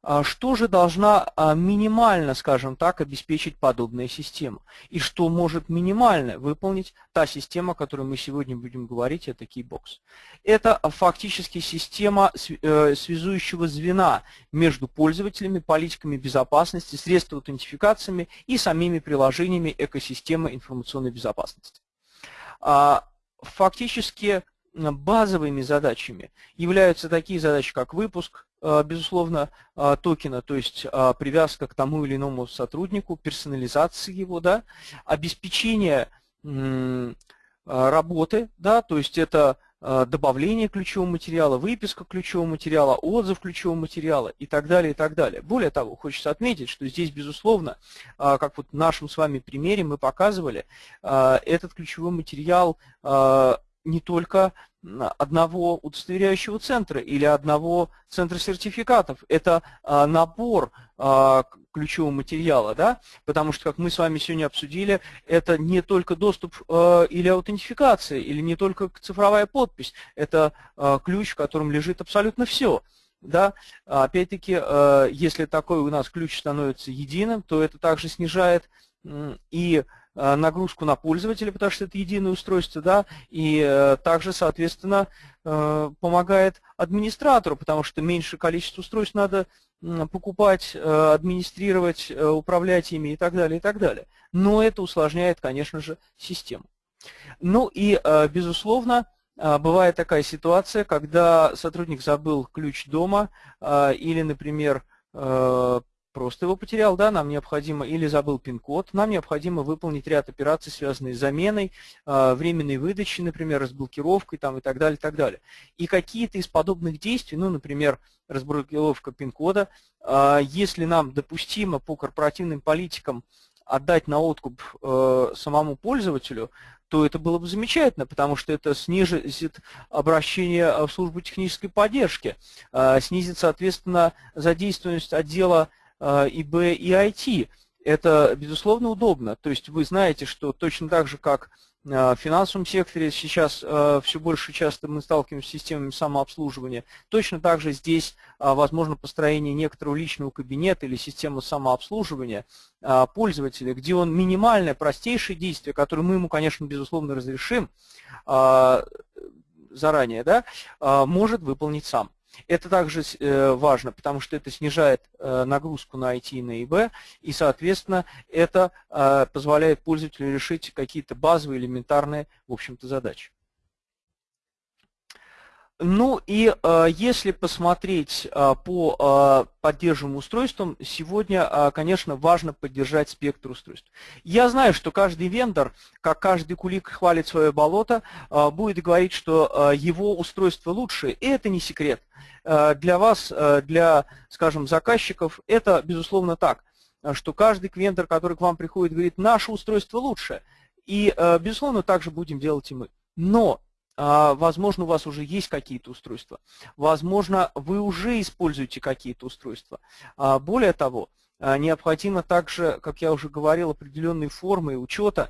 а, что же должна а, минимально, скажем так, обеспечить подобная система? И что может минимально выполнить та система, о которой мы сегодня будем говорить, это Keybox? Это фактически система э, связующего звена между пользователями, политиками безопасности, средствами аутентификациями и самими приложениями экосистемы информационной безопасности. Фактически базовыми задачами являются такие задачи, как выпуск, э, безусловно, э, токена, то есть э, привязка к тому или иному сотруднику, персонализация его, да, обеспечение работы, да, то есть это добавление ключевого материала, выписка ключевого материала, отзыв ключевого материала и так далее, и так далее. Более того, хочется отметить, что здесь, безусловно, как вот в нашем с вами примере мы показывали, этот ключевой материал не только одного удостоверяющего центра или одного центра сертификатов. Это а, набор а, ключевого материала, да? потому что, как мы с вами сегодня обсудили, это не только доступ а, или аутентификация, или не только цифровая подпись, это ключ, в котором лежит абсолютно все. Да? Опять-таки, если такой у нас ключ становится единым, то это также снижает и нагрузку на пользователя, потому что это единое устройство, да, и э, также, соответственно, э, помогает администратору, потому что меньше количество устройств надо покупать, администрировать, управлять ими и так далее, и так далее. Но это усложняет, конечно же, систему. Ну и, безусловно, бывает такая ситуация, когда сотрудник забыл ключ дома или, например, просто его потерял, да, нам необходимо, или забыл пин-код, нам необходимо выполнить ряд операций, связанных с заменой, э, временной выдачей, например, разблокировкой там, и так далее, и так далее. И какие-то из подобных действий, ну, например, разблокировка пин-кода, э, если нам допустимо по корпоративным политикам отдать на откуп э, самому пользователю, то это было бы замечательно, потому что это снизит обращение в службу технической поддержки, снизит, соответственно, задействованность отдела ИБ э, и IT. Это, безусловно, удобно. То есть вы знаете, что точно так же, как э, в финансовом секторе сейчас э, все больше часто мы сталкиваемся с системами самообслуживания. Точно так же здесь возможно построение некоторого личного кабинета или системы самообслуживания пользователя, где он минимальное, простейшее действие, которое мы ему, конечно, безусловно разрешим заранее, да, может выполнить сам. Это также э, важно, потому что это снижает э, нагрузку на IT и на ИБ, и, соответственно, это э, позволяет пользователю решить какие-то базовые, элементарные, в общем-то, задачи. Ну и э, если посмотреть э, по э, поддерживаемым устройствам, сегодня, конечно, важно поддержать спектр устройств. Я знаю, что каждый вендор, как каждый кулик хвалит свое болото, будет говорить, что его устройство лучше, и это не секрет. Для вас, для, скажем, заказчиков, это, безусловно, так, что каждый вендор, который к вам приходит, говорит, наше устройство лучше. И, безусловно, так же будем делать и мы. Но возможно, у вас уже есть какие-то устройства. Возможно, вы уже используете какие-то устройства. А, более того, а, необходимо также, как я уже говорил, определенные формы учета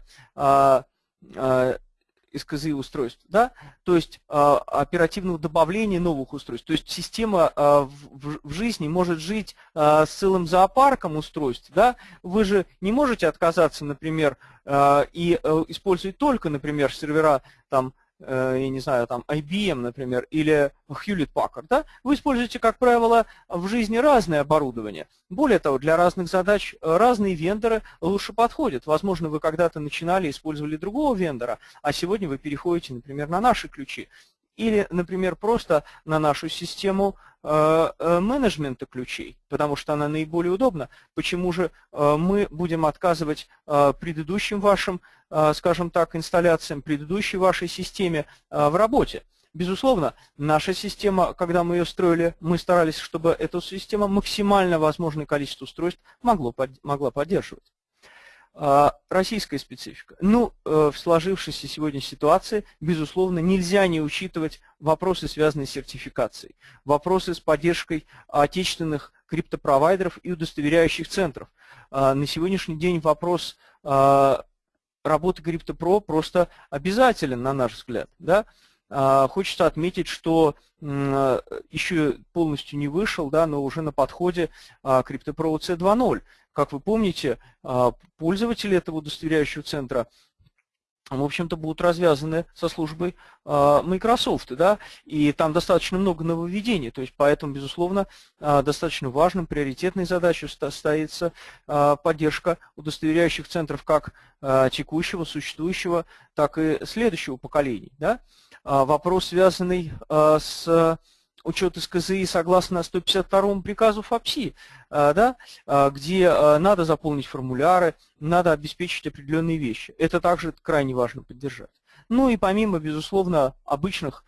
СКЗ устройств, да, то есть оперативного добавления новых устройств. То есть система в, жизни может жить с целым зоопарком устройств, да, вы же не можете отказаться, например, и э, использовать только, например, сервера там я не знаю, там IBM, например, или Hewlett Packard, да, вы используете, как правило, в жизни разное оборудование. Более того, для разных задач э, разные вендоры лучше подходят. Возможно, вы когда-то начинали, использовали другого вендора, а сегодня вы переходите, например, на наши ключи. Или, например, просто на нашу систему э, менеджмента ключей, потому что она наиболее удобна. Почему же мы будем отказывать предыдущим вашим Э, скажем так, инсталляциям предыдущей вашей системе э, в работе. Безусловно, наша система, когда мы ее строили, мы старались, чтобы эта система максимально возможное количество устройств могло, могла поддерживать. Э, российская специфика. Ну, в сложившейся сегодня ситуации, безусловно, нельзя не учитывать вопросы, связанные с сертификацией, вопросы с поддержкой отечественных криптопровайдеров и удостоверяющих центров. На сегодняшний день вопрос работа CryptoPro просто обязателен, на наш взгляд. Да? хочется отметить, что еще полностью не вышел, да, но уже на подходе CryptoPro C2.0. Как вы помните, пользователи этого удостоверяющего центра в общем-то, будут развязаны со службой э, Microsoft, да, и там достаточно много нововведений, то есть поэтому, безусловно, э, достаточно важным, приоритетной задачей стоится э, поддержка удостоверяющих центров как текущего, существующего, так и следующего поколений, да. Вопрос, связанный с учет из КЗИ согласно 152 приказу ФАПСИ, э, да, э, где э, надо заполнить формуляры, надо обеспечить определенные вещи. Это также крайне важно поддержать. Ну и помимо, безусловно, обычных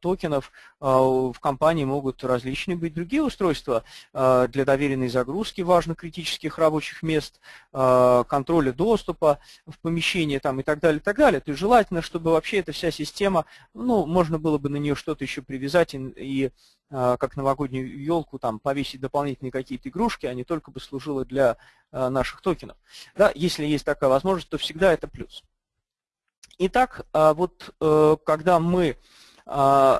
токенов э, в компании могут различные быть другие устройства э, для доверенной загрузки важных критических рабочих мест, э, контроля доступа в помещение там, и так далее, и так далее. То есть желательно, чтобы вообще эта вся система, ну, можно было бы на нее что-то еще привязать и, и как новогоднюю елку, там, повесить дополнительные какие-то игрушки, а не только бы служила для наших токенов. Да, если есть такая возможность, то всегда это плюс. Итак, вот э, когда мы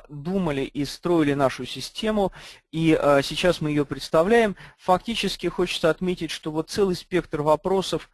думали и строили нашу систему, и а, сейчас мы ее представляем, фактически хочется отметить, что вот целый спектр вопросов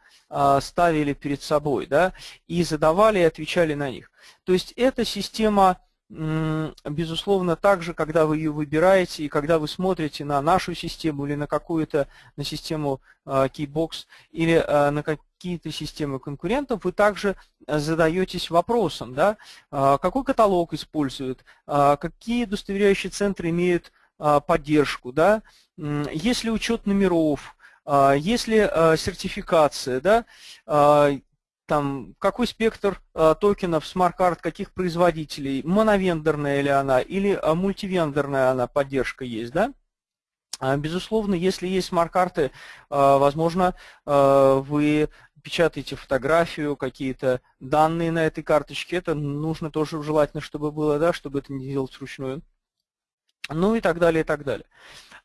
ставили перед собой, да, и задавали и отвечали на них. То есть эта система безусловно, также, когда вы ее выбираете и когда вы смотрите на нашу систему или на какую-то, на систему Keybox или на какие-то системы конкурентов, вы также э, задаетесь вопросом, да, какой каталог используют, какие удостоверяющие центры имеют поддержку, да, есть ли учет номеров, есть ли сертификация, да, там, какой спектр токенов смарт-карт, каких производителей, моновендорная ли она или э, мультивендорная она поддержка есть, да? Безусловно, если есть смарт-карты, возможно, вы печатаете фотографию, какие-то данные на этой карточке, это нужно тоже желательно, чтобы было, да, чтобы это не делать вручную. Ну и так далее, и так далее.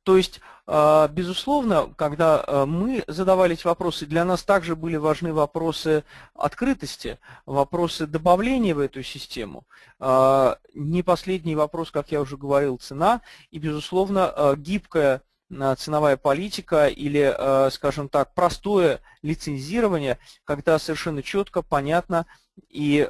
То есть, а, безусловно, когда а, мы задавали эти вопросы, для нас также были важны вопросы открытости, вопросы добавления в эту систему. А, не последний вопрос, как я уже говорил, цена и, безусловно, гибкая ценовая политика или, скажем так, простое лицензирование, когда совершенно четко, понятно и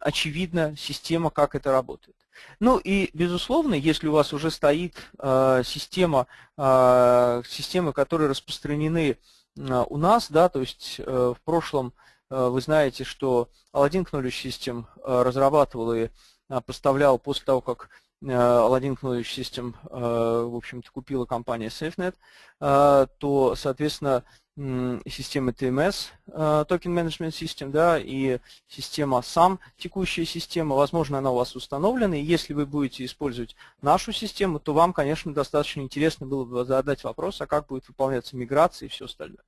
очевидно система, как это работает. Ну и, безусловно, если у вас уже стоит э, система, э, системы, которые распространены э, у нас, да, то есть э, в прошлом э, вы знаете, что Aladdin Knowledge System э, разрабатывал и э, поставлял после того, как э, Aladdin Knowledge System, в общем-то, купила компания SafeNet, э, то, соответственно, системы TMS, Token Management System, да, и система сам, текущая система, возможно, она у вас установлена, и если вы будете использовать нашу систему, то вам, конечно, достаточно интересно было бы задать вопрос, а как будет выполняться миграция и все остальное.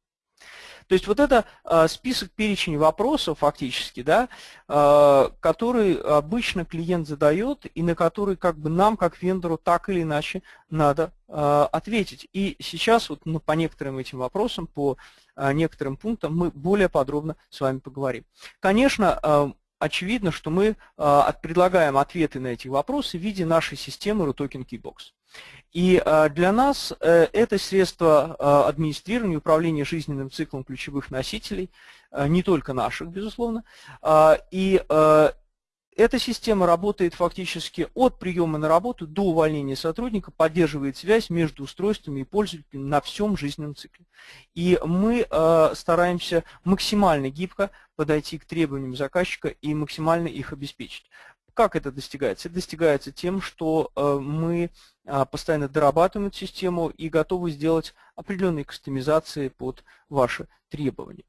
То есть вот это а, список перечень вопросов фактически, да, а, который обычно клиент задает и на который как бы нам, как вендору, так или иначе надо а, ответить. И сейчас вот ну, по некоторым этим вопросам, по некоторым пунктам мы более подробно с вами поговорим. Конечно, очевидно, что мы предлагаем ответы на эти вопросы в виде нашей системы RUTOKEN Keybox. И а, для нас э, это средство а, администрирования, управления жизненным циклом ключевых носителей, а, не только наших, безусловно. И эта система работает фактически от приема на работу до увольнения сотрудника, поддерживает связь между устройствами и пользователями на всем жизненном цикле. И мы стараемся максимально гибко подойти к требованиям заказчика и максимально их обеспечить. Как это достигается? Это достигается тем, что э, мы а, постоянно дорабатываем эту систему и готовы сделать определенные кастомизации под ваши требования.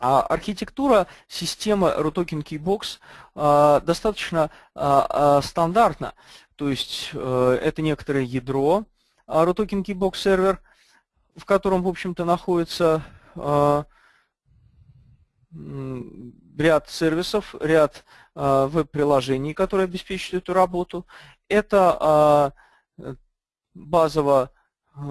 А архитектура системы RUTOKEN Keybox а, достаточно а, стандартна. То есть э, это некоторое ядро RUTOKEN Keybox сервер, в котором, в общем-то, находится ряд сервисов, ряд а, веб-приложений, которые обеспечивают эту работу. Это а, базово,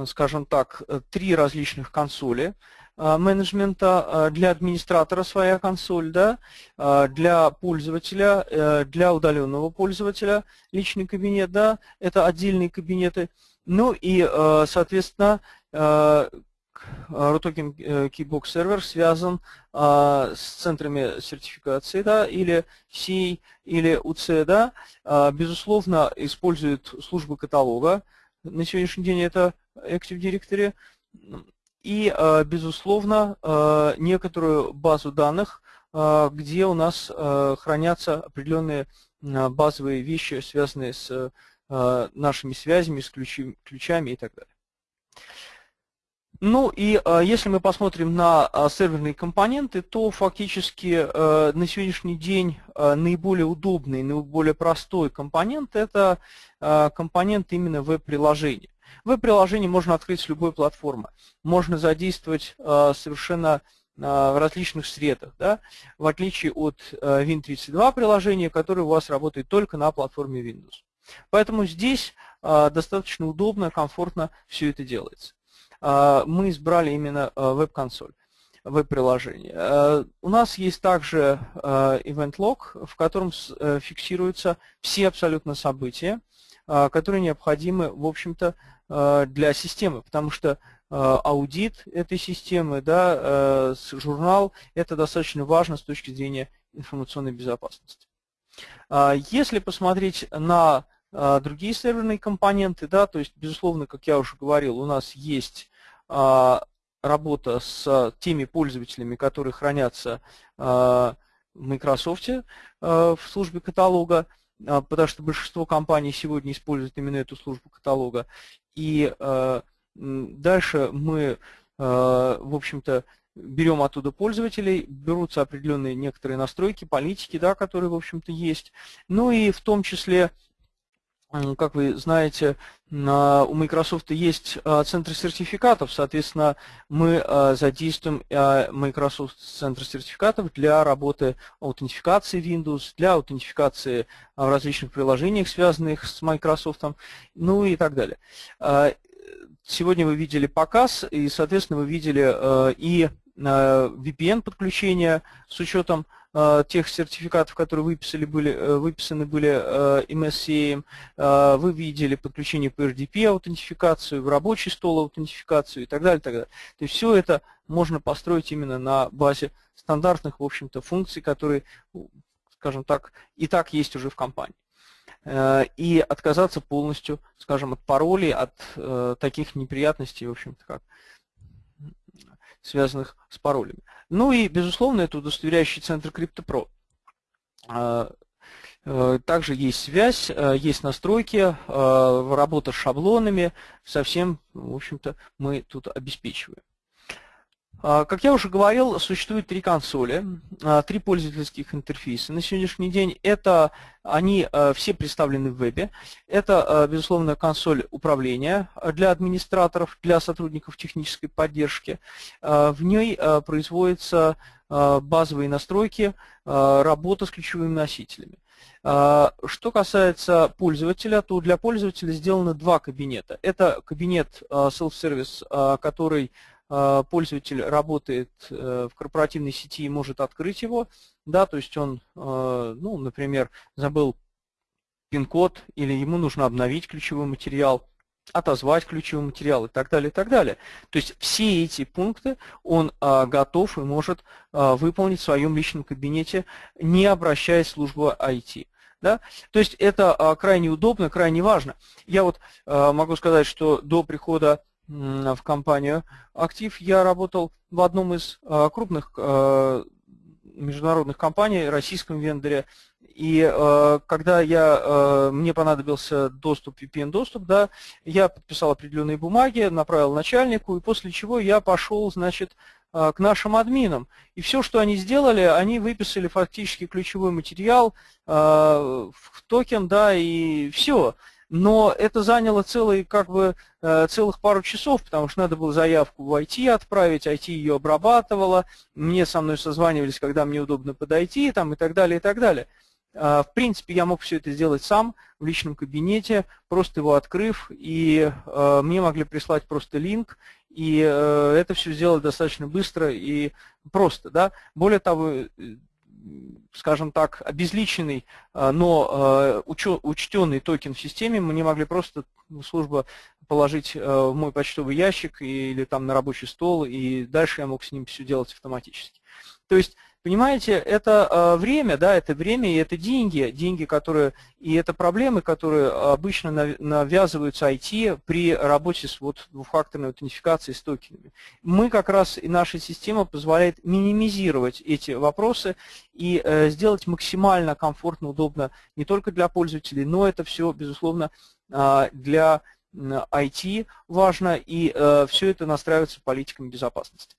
скажем так, три различных консоли. Менеджмента, для администратора своя консоль, да, для пользователя, для удаленного пользователя личный кабинет, да, это отдельные кабинеты. Ну и, соответственно, RUTOKEN Keybox сервер связан с центрами сертификации, да, или C, или UC, да, безусловно, использует службы каталога. На сегодняшний день это Active Directory. И, а, безусловно, а, некоторую базу данных, а, где у нас хранятся определенные базовые вещи, связанные с нашими связями, с ключами и так далее. Ну и э, если мы посмотрим на э, серверные компоненты, то фактически э, на сегодняшний день наиболее удобный, наиболее простой компонент – это компонент именно веб-приложения. Веб-приложение можно открыть с любой платформы. Можно задействовать совершенно в различных средах, да, в отличие от Win32 приложения, которое у вас работает только на платформе Windows. Поэтому здесь достаточно удобно, комфортно все это делается. Мы избрали именно веб-консоль веб-приложение. У нас есть также Event Log, в котором э, фиксируются все абсолютно события, которые необходимы, в общем-то, для системы, потому что аудит этой системы, да, журнал, это достаточно важно с точки зрения информационной безопасности. Если посмотреть на другие серверные компоненты, да, то есть, безусловно, как я уже говорил, у нас есть а, работа с теми пользователями, которые хранятся а, в Microsoft а, в службе каталога, потому что большинство компаний сегодня используют именно эту службу каталога. И дальше мы, в общем-то, берем оттуда пользователей, берутся определенные некоторые настройки, политики, да, которые, в общем-то, есть. Ну и в том числе как вы знаете, у Microsoft есть а, центр сертификатов, соответственно, мы а, задействуем а, Microsoft центр сертификатов для работы аутентификации Windows, для аутентификации в различных приложениях, связанных с Microsoft, ну и так далее. Сегодня вы видели показ, и, соответственно, вы видели и VPN-подключение с учетом тех сертификатов, которые выписали, были, э, выписаны были э, MSCA, вы видели подключение по RDP аутентификацию, в рабочий стол аутентификацию и так далее. так далее. То есть все это можно построить именно на базе стандартных, в общем-то, функций, которые, скажем так, и так есть уже в компании и отказаться полностью, скажем, от паролей, от э, таких неприятностей, в общем-то, как связанных с паролями. Ну и, безусловно, это удостоверяющий центр CryptoPro. А, э, также есть связь, э, есть настройки, э, работа с шаблонами. Совсем, в общем-то, мы тут обеспечиваем. А, как я уже говорил, существует три консоли, а, три пользовательских интерфейса. На сегодняшний день это они а, все представлены в вебе. Это, безусловно, консоль управления для администраторов, для сотрудников технической поддержки. В ней производятся базовые настройки, работа с ключевыми носителями. Что касается пользователя, то для пользователя сделано два кабинета. Это кабинет self-service, который пользователь работает э, в корпоративной сети и может открыть его, да, то есть он, э, ну, например, забыл пин-код или ему нужно обновить ключевой материал, отозвать ключевой материал и так далее, и так далее. То есть все эти пункты он готов и может выполнить в своем личном кабинете, не обращаясь в службу IT. Да? То есть это крайне удобно, крайне важно. Я вот могу сказать, что до прихода в компанию «Актив». Я работал в одном из а, крупных а, международных компаний, российском вендоре. И э, когда я, э, мне понадобился доступ, VPN-доступ, да, я подписал определенные бумаги, направил начальнику, и после чего я пошел, значит, э, к нашим админам. И все, что они сделали, они выписали фактически ключевой материал э, в токен, да, и все но это заняло целый, как бы, э, целых пару часов, потому что надо было заявку в IT отправить, IT ее обрабатывала, мне со мной созванивались, когда мне удобно подойти, там, и так далее, и так далее. А, в принципе, я мог все это сделать сам в личном кабинете, просто его открыв, и э, мне могли прислать просто линк, и это все сделать достаточно быстро и просто. Да? Более того, скажем так, обезличенный, но учтенный токен в системе мы не могли просто служба положить в мой почтовый ящик или там на рабочий стол, и дальше я мог с ним все делать автоматически. То есть Понимаете, это э, время, да, это время и это деньги, деньги, которые, и это проблемы, которые обычно навязываются IT при работе с вот двухфакторной аутентификацией с токенами. Мы как раз, и наша система позволяет минимизировать эти вопросы и э, сделать максимально комфортно, удобно не только для пользователей, но это все, безусловно, э, для IT важно, и все это настраивается политиками безопасности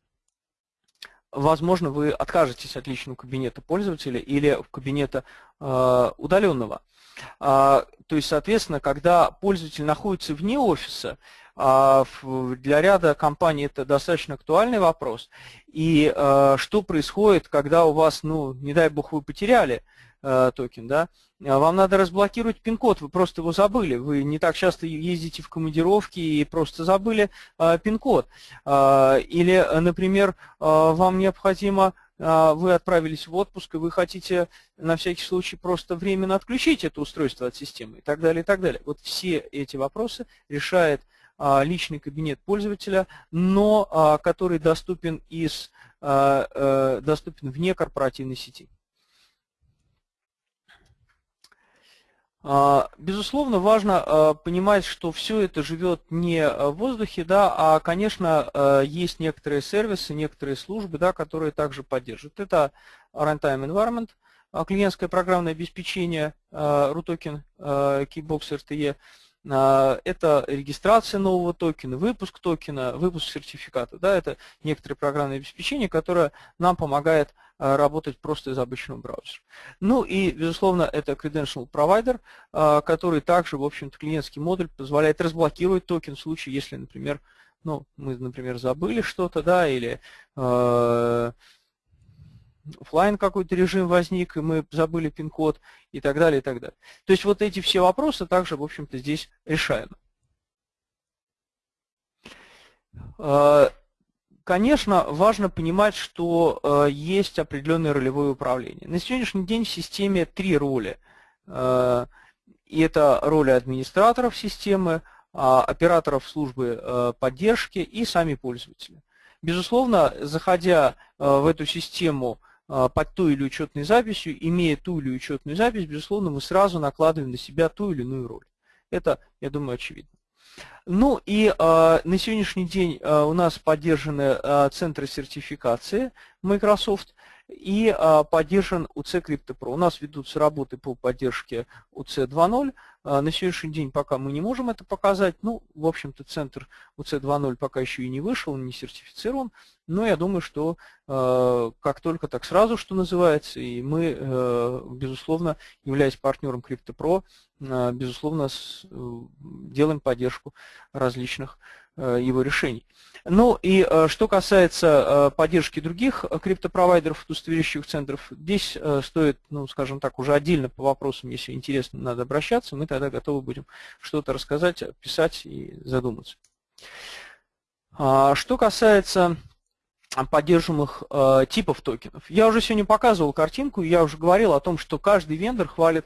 возможно, вы откажетесь от личного кабинета пользователя или кабинета э, удаленного. А, то есть, соответственно, когда пользователь находится вне офиса, а, для ряда компаний это достаточно актуальный вопрос. И э, что происходит, когда у вас, ну, не дай бог, вы потеряли токен, да, а вам надо разблокировать пин-код, вы просто его забыли, вы не так часто ездите в командировки и просто забыли э, пин-код. Э, или, например, вам необходимо, вы отправились в отпуск, и вы хотите на всякий случай просто временно отключить это устройство от системы и так далее, и так далее. Вот все эти вопросы решает личный кабинет пользователя, но который доступен, из, доступен вне корпоративной сети. Безусловно, важно а, понимать, что все это живет не в воздухе, да, а, конечно, а, есть некоторые сервисы, некоторые службы, да, которые также поддерживают. Это Runtime Environment, клиентское программное обеспечение, RUTOKEN, Keybox RTE, это регистрация нового токена, выпуск токена, выпуск сертификата. Да, это некоторые программные обеспечения, которое нам помогает Э, работать просто из обычного браузера. Ну и, безусловно, это Credential Provider, э, который также, в общем-то, клиентский модуль позволяет разблокировать токен в случае, если, например, ну, мы, например, забыли что-то, да, или э, офлайн какой-то режим возник, и мы забыли пин-код и так далее, и так далее. То есть вот эти все вопросы также, в общем-то, здесь решаемы. Конечно, важно понимать, что э, есть определенное ролевое управление. На сегодняшний день в системе три роли. Э, и это роли администраторов системы, э, операторов службы э, поддержки и сами пользователи. Безусловно, заходя в эту систему под ту или учетной записью, имея ту или учетную запись, безусловно, мы сразу накладываем на себя ту или иную роль. Это, я думаю, очевидно. Ну и э, на сегодняшний день э, у нас поддержаны э, центры сертификации Microsoft и э, поддержан UC CryptoPro. У нас ведутся работы по поддержке UC 2.0. Э, на сегодняшний день пока мы не можем это показать. Ну, в общем-то, центр UC 2.0 пока еще и не вышел, не сертифицирован. Но я думаю, что э, как только так сразу, что называется, и мы, э, безусловно, являясь партнером CryptoPro, безусловно, э, делаем поддержку различных его решений. Ну и э, что касается э, поддержки других криптопровайдеров, удостоверяющих центров, здесь э, стоит, ну, скажем так, уже отдельно по вопросам, если интересно, надо обращаться, мы тогда готовы будем что-то рассказать, писать и задуматься. А, что касается поддерживаемых э, типов токенов. Я уже сегодня показывал картинку, я уже говорил о том, что каждый вендор хвалит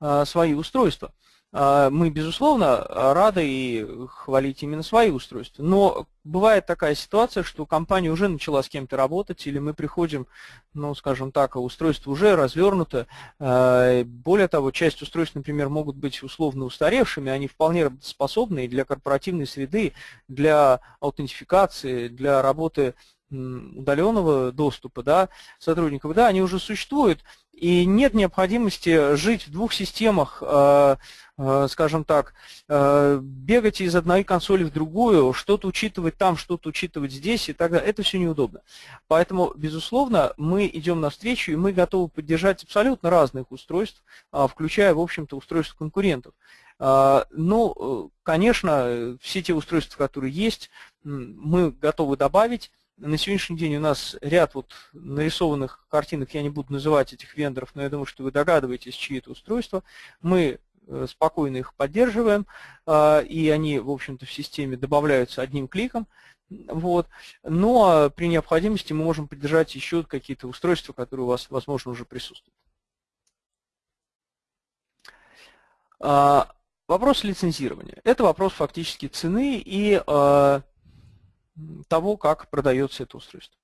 э, свои устройства. А, мы, безусловно, рады и хвалить именно свои устройства. Но бывает такая ситуация, что компания уже начала с кем-то работать, или мы приходим, ну, скажем так, а устройство уже развернуто. А, более того, часть устройств, например, могут быть условно устаревшими, они вполне способны для корпоративной среды, для аутентификации, для работы удаленного доступа да, сотрудников, да, они уже существуют, и нет необходимости жить в двух системах, э, э, скажем так, э, бегать из одной консоли в другую, что-то учитывать там, что-то учитывать здесь и так далее. Это все неудобно. Поэтому, безусловно, мы идем навстречу, и мы готовы поддержать абсолютно разных устройств, включая, в общем-то, устройства конкурентов. Ну, конечно, все те устройства, которые есть, мы готовы добавить. На сегодняшний день у нас ряд вот нарисованных картинок, я не буду называть этих вендоров, но я думаю, что вы догадываетесь, чьи это устройства. Мы спокойно их поддерживаем, и они, в общем-то, в системе добавляются одним кликом. Вот. Но при необходимости мы можем поддержать еще какие-то устройства, которые у вас, возможно, уже присутствуют. Вопрос лицензирования. Это вопрос фактически цены и того, как продается это устройство.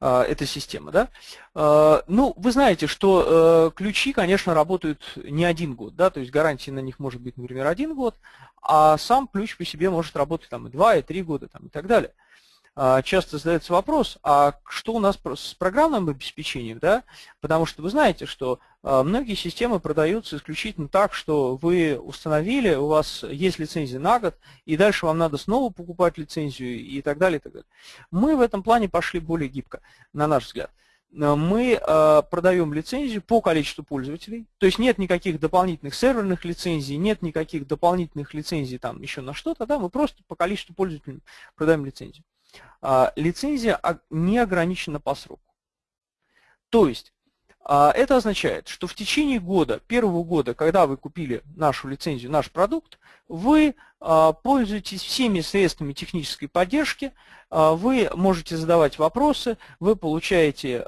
А, эта система. Да? А, ну, вы знаете, что э, ключи, конечно, работают не один год, да, то есть гарантия на них может быть, например, один год, а сам ключ по себе может работать там и два, и три года там, и так далее. А, часто задается вопрос, а что у нас с программным обеспечением, да? Потому что вы знаете, что а, многие системы продаются исключительно так, что вы установили, у вас есть лицензия на год, и дальше вам надо снова покупать лицензию и так далее. И так далее. Мы в этом плане пошли более гибко, на наш взгляд мы э, продаем лицензию по количеству пользователей, то есть нет никаких дополнительных серверных лицензий, нет никаких дополнительных лицензий там еще на что-то, да, мы просто по количеству пользователей продаем лицензию. А, лицензия не ограничена по сроку. То есть, а, это означает, что в течение года, первого года, когда вы купили нашу лицензию, наш продукт, вы а, пользуетесь всеми средствами технической поддержки, вы можете задавать вопросы, вы получаете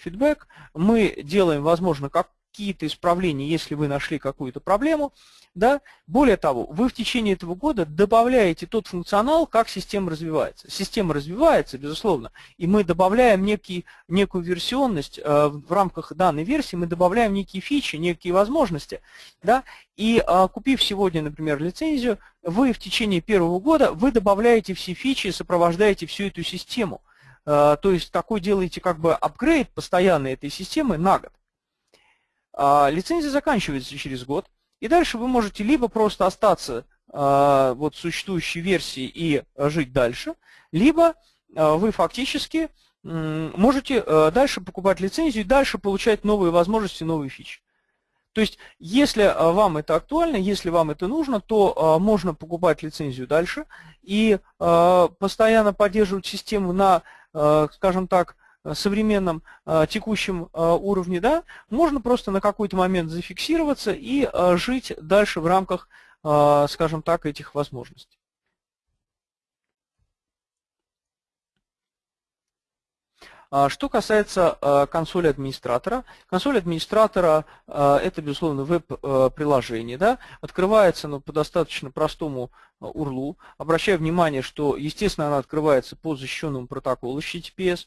фидбэк, мы делаем, возможно, как какие-то исправления, если вы нашли какую-то проблему. Да? Более того, вы в течение этого года добавляете тот функционал, как система развивается. Система развивается, безусловно, и мы добавляем некий, некую версионность э, в рамках данной версии, мы добавляем некие фичи, некие возможности. Да? И э, купив сегодня, например, лицензию, вы в течение первого года вы добавляете все фичи, сопровождаете всю эту систему. Э, то есть такой делаете как бы апгрейд постоянной этой системы на год. А, лицензия заканчивается через год, и дальше вы можете либо просто остаться а, вот существующей версии и жить дальше, либо а, вы фактически можете дальше покупать лицензию и дальше получать новые возможности, новые фичи. То есть, если вам это актуально, если вам это нужно, то можно покупать лицензию дальше и постоянно поддерживать систему на, скажем так, современном э, текущем э, уровне, да, можно просто на какой-то момент зафиксироваться и жить дальше в рамках, скажем так, этих возможностей. А что касается консоли администратора, консоль администратора это, безусловно, веб-приложение. Да? Открывается оно по достаточно простому URL. Обращаю внимание, что, естественно, она открывается по защищенному протоколу HTTPS.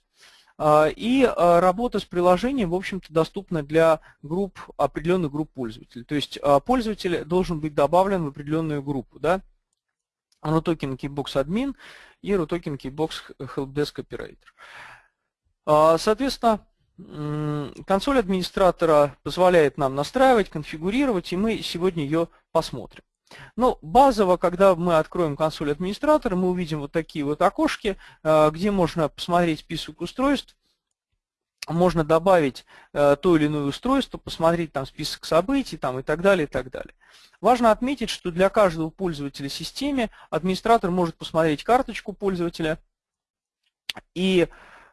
А, и а, работа с приложением, в общем-то, доступна для групп, определенных групп пользователей. То есть а, пользователь должен быть добавлен в определенную группу. Да? RUTOKEN Keybox Admin и RUTOKEN Keybox Helpdesk Operator. Соответственно, консоль администратора позволяет нам настраивать, конфигурировать, и мы сегодня ее посмотрим. Но ну, базово, когда мы откроем консоль администратора, мы увидим вот такие вот окошки, э, где можно посмотреть список устройств, можно добавить э, то или иное устройство, посмотреть там список событий там, и так далее, и так далее. Важно отметить, что для каждого пользователя системы администратор может посмотреть карточку пользователя и,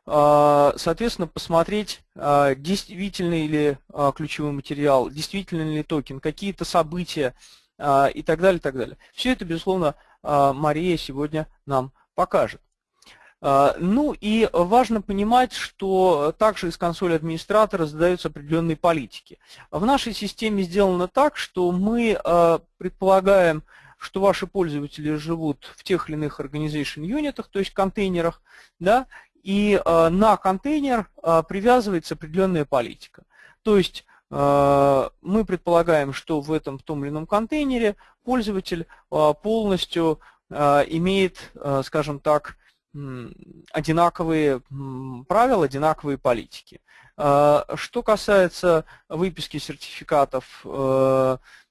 э, соответственно, посмотреть, действительно ли ключевой материал, действительно ли токен, какие-то события, и так далее, и так далее. Все это, безусловно, а, Мария сегодня нам покажет. А, ну и важно понимать, что также из консоли администратора задаются определенные политики. В нашей системе сделано так, что мы предполагаем, что ваши пользователи живут в тех или иных organization юнитах, то есть контейнерах, да, и на контейнер привязывается определенная политика. То есть а, мы предполагаем, что в этом в том или ином контейнере пользователь а, полностью а, имеет, скажем так, одинаковые правила, одинаковые политики. Что касается выписки сертификатов,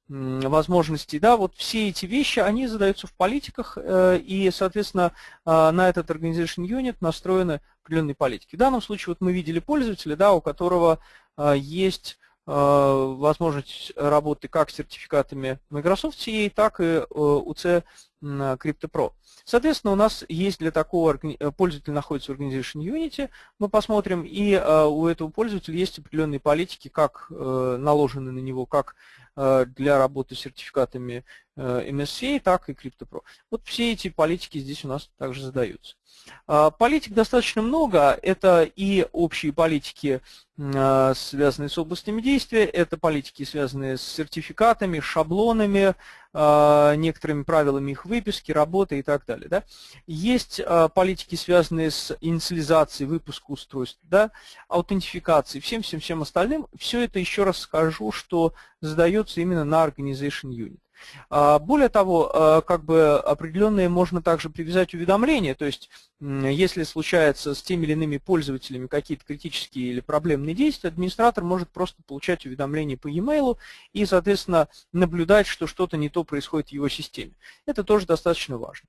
возможностей, да, вот все эти вещи, они задаются в политиках, э, и, соответственно, на этот Organization Unit настроены определенные политики. В данном случае вот мы видели пользователя, да, у которого есть возможность работы как с сертификатами Microsoft CA, так и UC CryptoPro. Соответственно, у нас есть для такого э, пользователя находится Organization Unity, мы посмотрим, и э, у этого пользователя есть определенные политики, как э, наложены на него, как для работы с сертификатами MSCA, так и CryptoPro. Вот все эти политики здесь у нас также задаются. А, политик достаточно много. Это и общие политики, связанные с областями действия, это политики, связанные с сертификатами, шаблонами, некоторыми правилами их выписки, работы и так далее. Да? Есть политики, связанные с инициализацией выпуска устройств, да? аутентификацией, всем-всем-всем остальным. Все это, еще раз скажу, что задается именно на Organization Unit. А, более того, а, как бы определенные можно также привязать уведомления, то есть если случается с теми или иными пользователями какие-то критические или проблемные действия, администратор может просто получать уведомления по e-mail и, соответственно, наблюдать, что что-то не то происходит в его системе. Это тоже достаточно важно.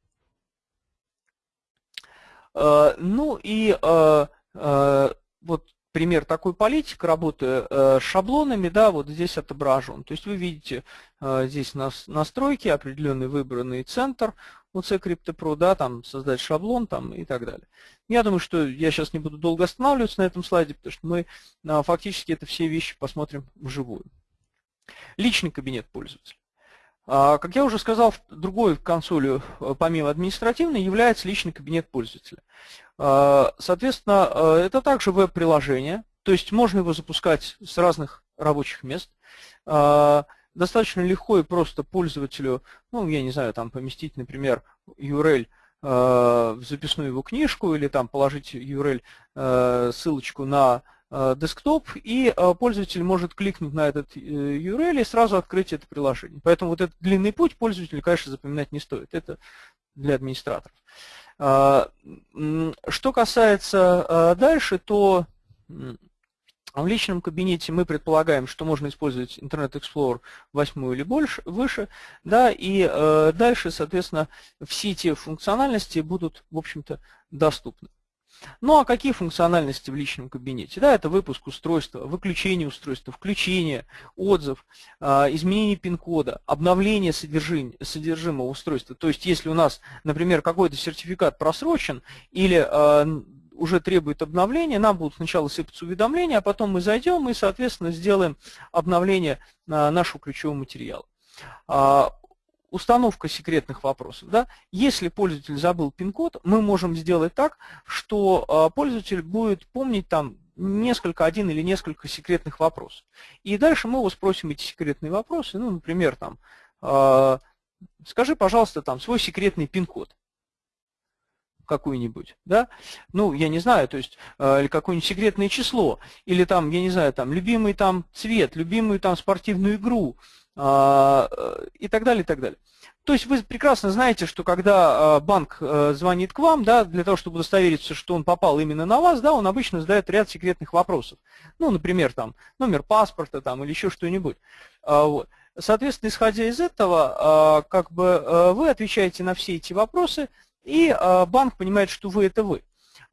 А, ну и вот пример такой политики, работы э, с шаблонами, да, вот здесь отображен. То есть вы видите э, здесь нас, настройки, определенный выбранный центр у C-CryptoPro, да, там создать шаблон там, и так далее. Я думаю, что я сейчас не буду долго останавливаться на этом слайде, потому что мы э, фактически это все вещи посмотрим вживую. Личный кабинет пользователя. А, как я уже сказал, другой консолью, помимо административной, является личный кабинет пользователя. А, соответственно, а, это также веб-приложение, то есть можно его запускать с разных рабочих мест. А, достаточно легко и просто пользователю, ну, я не знаю, там поместить, например, URL в записную его книжку или там положить URL, ссылочку на десктоп, и пользователь может кликнуть на этот э, URL и сразу открыть это приложение. Поэтому вот этот длинный путь пользователю, конечно, запоминать не стоит. Это для администраторов. А, что касается а, дальше, то в личном кабинете мы предполагаем, что можно использовать Internet Explorer 8 или больше, выше, да, и э, дальше, соответственно, все те функциональности будут, в общем-то, доступны. Ну а какие функциональности в личном кабинете? Да, это выпуск устройства, выключение устройства, включение, отзыв, а, изменение пин-кода, обновление содержимого устройства. То есть если у нас, например, какой-то сертификат просрочен или а, уже требует обновления, нам будут сначала сыпаться уведомления, а потом мы зайдем и, соответственно, сделаем обновление нашего ключевого материала. Установка секретных вопросов. Да? Если пользователь забыл пин-код, мы можем сделать так, что а, пользователь будет помнить там несколько, один или несколько секретных вопросов. И дальше мы его спросим эти секретные вопросы, ну, например, там, а, скажи, пожалуйста, там, свой секретный пин-код какую-нибудь, да, ну, я не знаю, то есть, э, или какое-нибудь секретное число, или там, я не знаю, там, любимый там цвет, любимую там спортивную игру, э, и так далее, и так далее. То есть вы прекрасно знаете, что когда а, банк э, звонит к вам, да, для того, чтобы удостовериться, что он попал именно на вас, да, он обычно задает ряд секретных вопросов. Ну, например, там, номер паспорта там, или еще что-нибудь. А, вот. Соответственно, исходя из этого, как бы э, вы отвечаете на все эти вопросы, и банк понимает, что вы – это вы.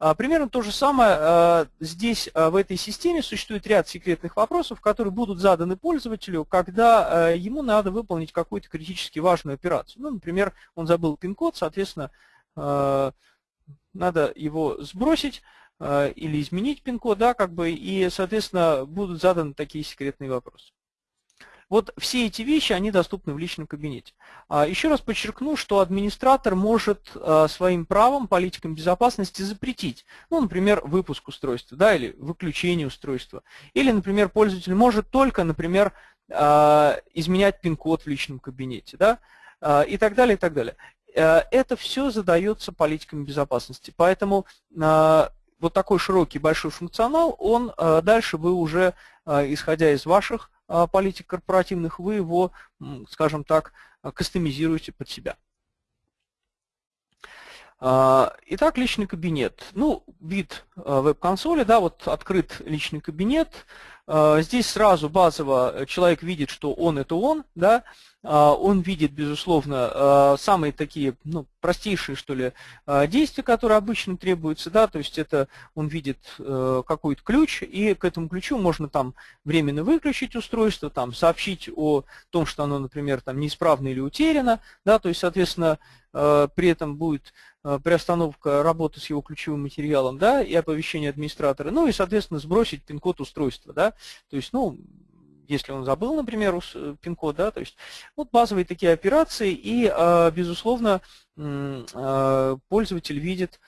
А, примерно то же самое а, здесь а, в этой системе существует ряд секретных вопросов, которые будут заданы пользователю, когда ему надо выполнить какую-то критически важную операцию. Ну, например, он забыл пин-код, соответственно, надо его сбросить или изменить пин-код, да, как бы, и, соответственно, будут заданы такие секретные вопросы. Вот все эти вещи, они доступны в личном кабинете. А, еще раз подчеркну, что администратор может а, своим правом, политикам безопасности запретить, ну, например, выпуск устройства, да, или выключение устройства. Или, например, пользователь может только, например, а, изменять пин-код в личном кабинете, да, и так далее, и так далее. Это все задается политиками безопасности. Поэтому вот такой широкий большой функционал, он дальше вы уже, исходя из ваших политик корпоративных, вы его, скажем так, кастомизируете под себя. А, итак, личный кабинет. Ну, вид а, веб-консоли, да, вот открыт личный кабинет. А, здесь сразу базово человек видит, что он это он, да, он видит, безусловно, самые такие ну, простейшие, что ли, действия, которые обычно требуются, да, то есть это он видит э, какой-то ключ, и к этому ключу можно там временно выключить устройство, там сообщить о том, что оно, например, там неисправно или утеряно, да, то есть, соответственно, э, при этом будет Э, приостановка работы с его ключевым материалом, да, и оповещение администратора, ну и, соответственно, сбросить пин-код устройства, да, то есть, ну, если он забыл, например, э, пин-код, да, то есть вот базовые такие операции, и, э, безусловно, пользователь видит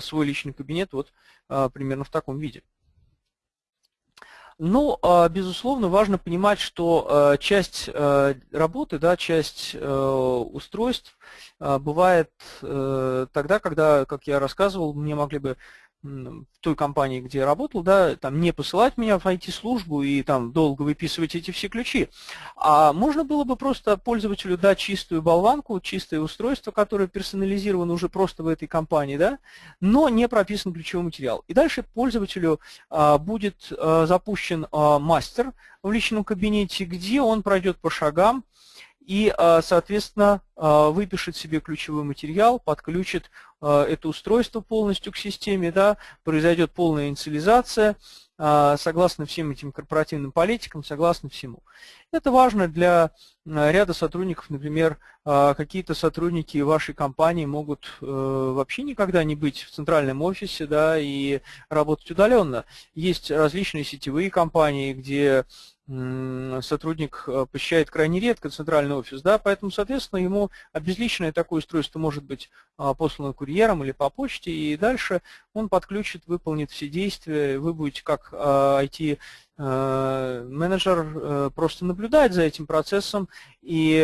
свой личный кабинет вот примерно в таком виде. Но, а, безусловно, важно понимать, что а, часть а, работы, да, часть устройств бывает э, тогда, когда, как я рассказывал, мне могли бы в той компании, где я работал, да, там не посылать меня в IT-службу и там долго выписывать эти все ключи, а можно было бы просто пользователю дать чистую болванку, чистое устройство, которое персонализировано уже просто в этой компании, да, но не прописан ключевой материал. И дальше пользователю а, будет а, запущен а, мастер в личном кабинете, где он пройдет по шагам, и, а, соответственно, а, выпишет себе ключевой материал, подключит а, это устройство полностью к системе, да, произойдет полная инициализация, согласно всем этим корпоративным политикам, согласно всему. Это важно для ряда сотрудников, например, какие-то сотрудники вашей компании могут э, вообще никогда не быть в центральном офисе да, и работать удаленно. Есть различные сетевые компании, где сотрудник э, посещает крайне редко центральный офис, да, поэтому, соответственно, ему обезличенное такое устройство может быть а, послано курьером или по почте, и дальше он подключит, выполнит все действия, вы будете как IT а, э, э, просто наблюдать за этим процессом и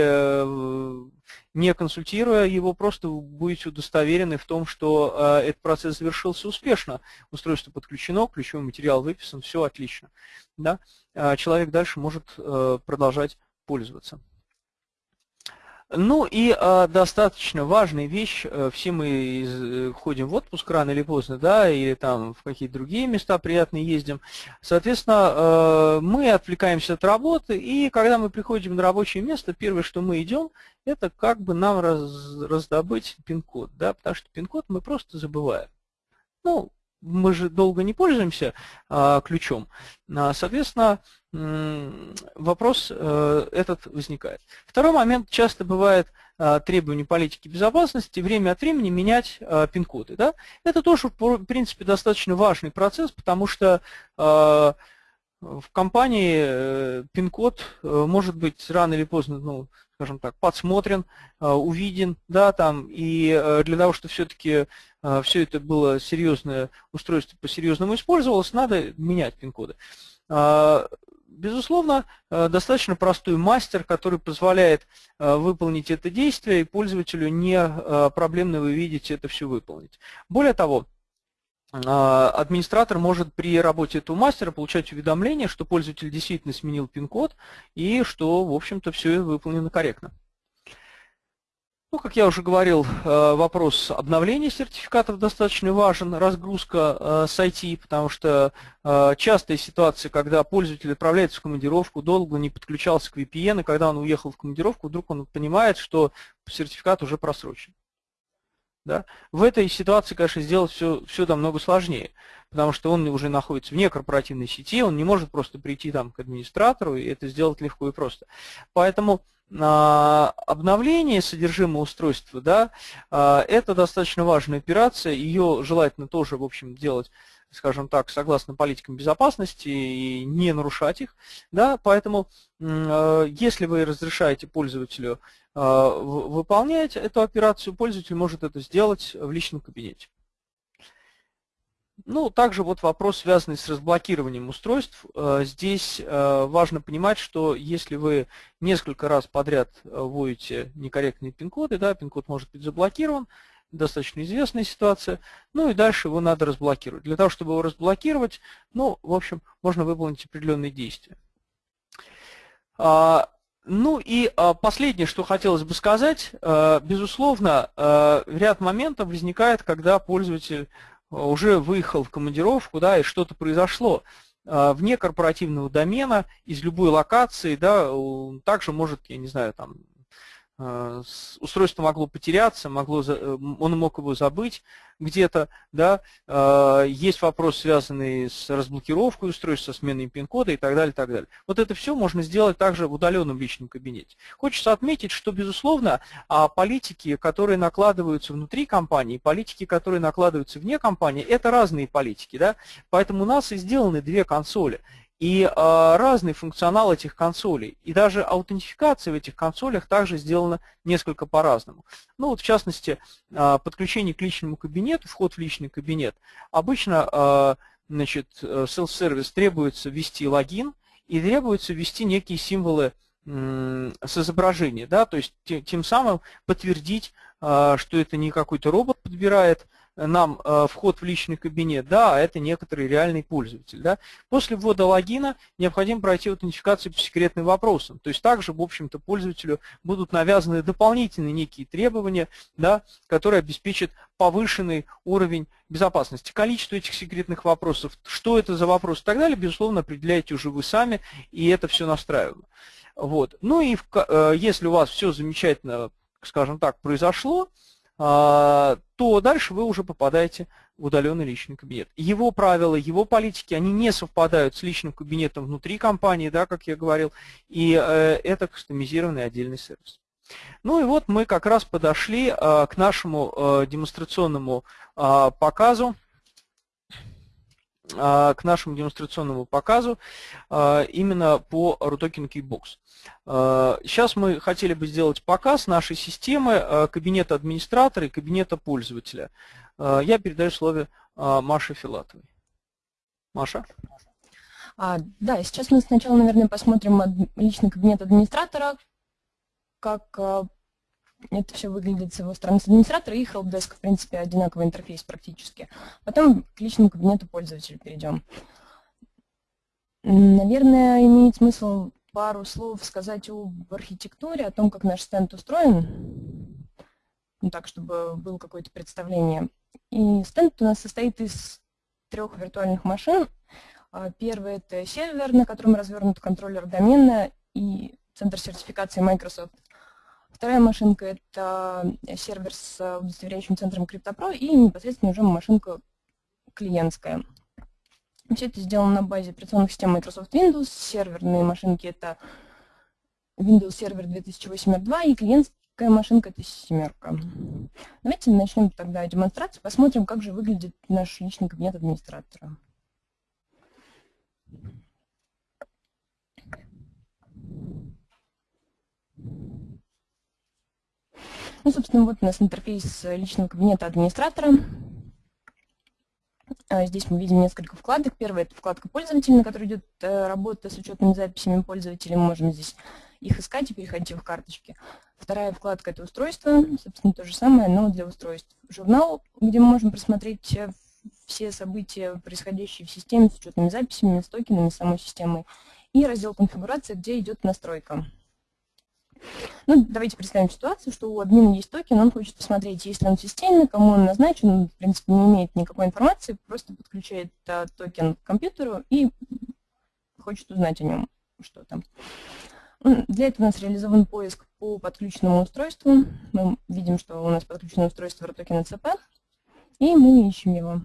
не консультируя его, просто будете удостоверены в том, что этот процесс завершился успешно. Устройство подключено, ключевой материал выписан, все отлично. Да? А человек дальше может э, продолжать пользоваться. Ну и э, достаточно важная вещь, э, все мы из, ходим в отпуск рано или поздно, да, или там в какие-то другие места приятные ездим. Соответственно, э, мы отвлекаемся от работы, и когда мы приходим на рабочее место, первое, что мы идем, это как бы нам раз, раздобыть пин-код, да, потому что пин-код мы просто забываем. Ну, мы же долго не пользуемся а, ключом, а, соответственно, вопрос а, этот возникает. Второй момент, часто бывает а, требование политики безопасности, время от времени менять а, пин-коды. Да? Это тоже, в принципе, достаточно важный процесс, потому что в компании э, пин-код э, может быть рано или поздно, ну, скажем так, подсмотрен, увиден, да, там, и э, для того, чтобы все-таки все это было серьезное устройство по-серьезному использовалось, надо менять пин-коды. Безусловно, достаточно простой мастер, который позволяет выполнить это действие, и пользователю не проблемно вы видите это все выполнить. Более того, администратор может при работе этого мастера получать уведомление, что пользователь действительно сменил пин-код и что, в общем-то, все выполнено корректно. Ну, как я уже говорил, э, вопрос обновления сертификатов достаточно важен, разгрузка э, с IT, потому что э, частая ситуация, когда пользователь отправляется в командировку, долго не подключался к VPN, и когда он уехал в командировку, вдруг он понимает, что сертификат уже просрочен. Да? В этой ситуации, конечно, сделать все, все намного сложнее, потому что он уже находится вне корпоративной сети, он не может просто прийти там к администратору и это сделать легко и просто. Поэтому а, обновление содержимого устройства, да, а, это достаточно важная операция, ее желательно тоже, в общем, делать скажем так, согласно политикам безопасности и не нарушать их. Да, поэтому, э, если вы разрешаете пользователю э, выполнять эту операцию, пользователь может это сделать в личном кабинете. Ну, также вот вопрос, связанный с разблокированием устройств. Э, здесь важно понимать, что если вы несколько раз подряд вводите некорректные пин-коды, да, пин-код может быть заблокирован, достаточно известная ситуация. Ну и дальше его надо разблокировать. Для того, чтобы его разблокировать, ну, в общем, можно выполнить определенные действия. А, Ну и а, последнее, что хотелось бы сказать, а, безусловно, ряд моментов возникает, когда пользователь уже выехал в командировку, да, и что-то произошло вне корпоративного домена, из любой локации, да, также может, я не знаю, там, устройство могло потеряться, могло, э, он мог его забыть где-то, да, э, есть вопрос, связанный с разблокировкой устройства, со сменой пин-кода и так далее, так далее. Вот это все можно сделать также в удаленном личном кабинете. Хочется отметить, что, безусловно, а политики, которые накладываются внутри компании, политики, которые накладываются вне компании, это разные политики, да, поэтому у нас и сделаны две консоли. И э, разный функционал этих консолей, и даже аутентификация в этих консолях также сделана несколько по-разному. Ну вот в частности, э, подключение к личному кабинету, вход в личный кабинет. Обычно э, значит, self-service требуется ввести логин и требуется ввести некие символы э, с изображения, да, то есть тем самым подтвердить, э, что это не какой-то робот подбирает, нам э, вход в личный кабинет, да, а это некоторый реальный пользователь. Да. После ввода логина необходимо пройти аутентификацию по секретным вопросам. То есть также, в общем-то, пользователю будут навязаны дополнительные некие требования, да, которые обеспечат повышенный уровень безопасности. Количество этих секретных вопросов, что это за вопрос и так далее, безусловно, определяете уже вы сами, и это все настраиваемо. Вот. Ну и в, э, если у вас все замечательно, скажем так, произошло, то дальше вы уже попадаете в удаленный личный кабинет. Его правила, его политики, они не совпадают с личным кабинетом внутри компании, да, как я говорил, и э, это кастомизированный отдельный сервис. Ну и вот мы как раз подошли э, к нашему э, демонстрационному показу к нашему демонстрационному показу именно по RUTOKEN Keybox. Сейчас мы хотели бы сделать показ нашей системы кабинета администратора и кабинета пользователя. Я передаю слово Маше Филатовой. Маша? А, да, сейчас мы сначала, наверное, посмотрим личный кабинет администратора, как это все выглядит с его стороны с администратора и helpdesk, в принципе, одинаковый интерфейс практически. Потом к личному кабинету пользователя перейдем. Наверное, имеет смысл пару слов сказать об архитектуре, о том, как наш стенд устроен, ну, так, чтобы было какое-то представление. И стенд у нас состоит из трех виртуальных машин. А, первый – это сервер, на котором развернут контроллер домена и центр сертификации Microsoft. Вторая машинка – это сервер с удостоверяющим центром CryptoPro и непосредственно уже машинка клиентская. Все это сделано на базе операционных систем Microsoft Windows. Серверные машинки – это Windows Server 2008 R2 и клиентская машинка – это семерка. Давайте начнем тогда демонстрацию, посмотрим, как же выглядит наш личный кабинет администратора. Ну, собственно, вот у нас интерфейс личного кабинета администратора. А, здесь мы видим несколько вкладок. Первая – это вкладка пользователя, на которой идет э, работа с учетными записями пользователя. Мы можем здесь их искать и переходить в карточки. Вторая вкладка – это устройство. Собственно, то же самое, но для устройств. Журнал, где мы можем просмотреть э, все события, происходящие в системе с учетными записями, с токенами самой системы. И раздел конфигурация, где идет настройка. Ну, давайте представим ситуацию, что у админа есть токен, он хочет посмотреть, есть ли он системный, кому он назначен, он, в принципе, не имеет никакой информации, просто подключает а, токен к компьютеру и хочет узнать о нем что-то. Ну, для этого у нас реализован поиск по подключенному устройству. Мы видим, что у нас подключено устройство Rutoken ECP, и мы ищем его.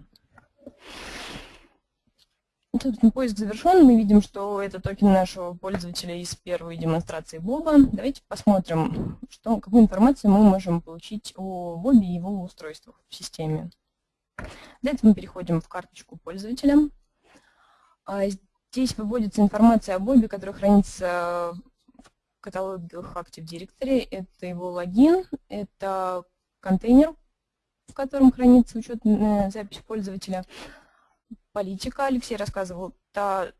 Собственно, поиск завершен. Мы видим, что это токен нашего пользователя из первой демонстрации Боба. Давайте посмотрим, что, какую информацию мы можем получить о Бобе и его устройствах в системе. Для этого мы переходим в карточку пользователя. А здесь выводится информация о Бобе, которая хранится в каталоге Active Directory. Это его логин, это контейнер, в котором хранится учетная запись пользователя, политика, Алексей рассказывал, та,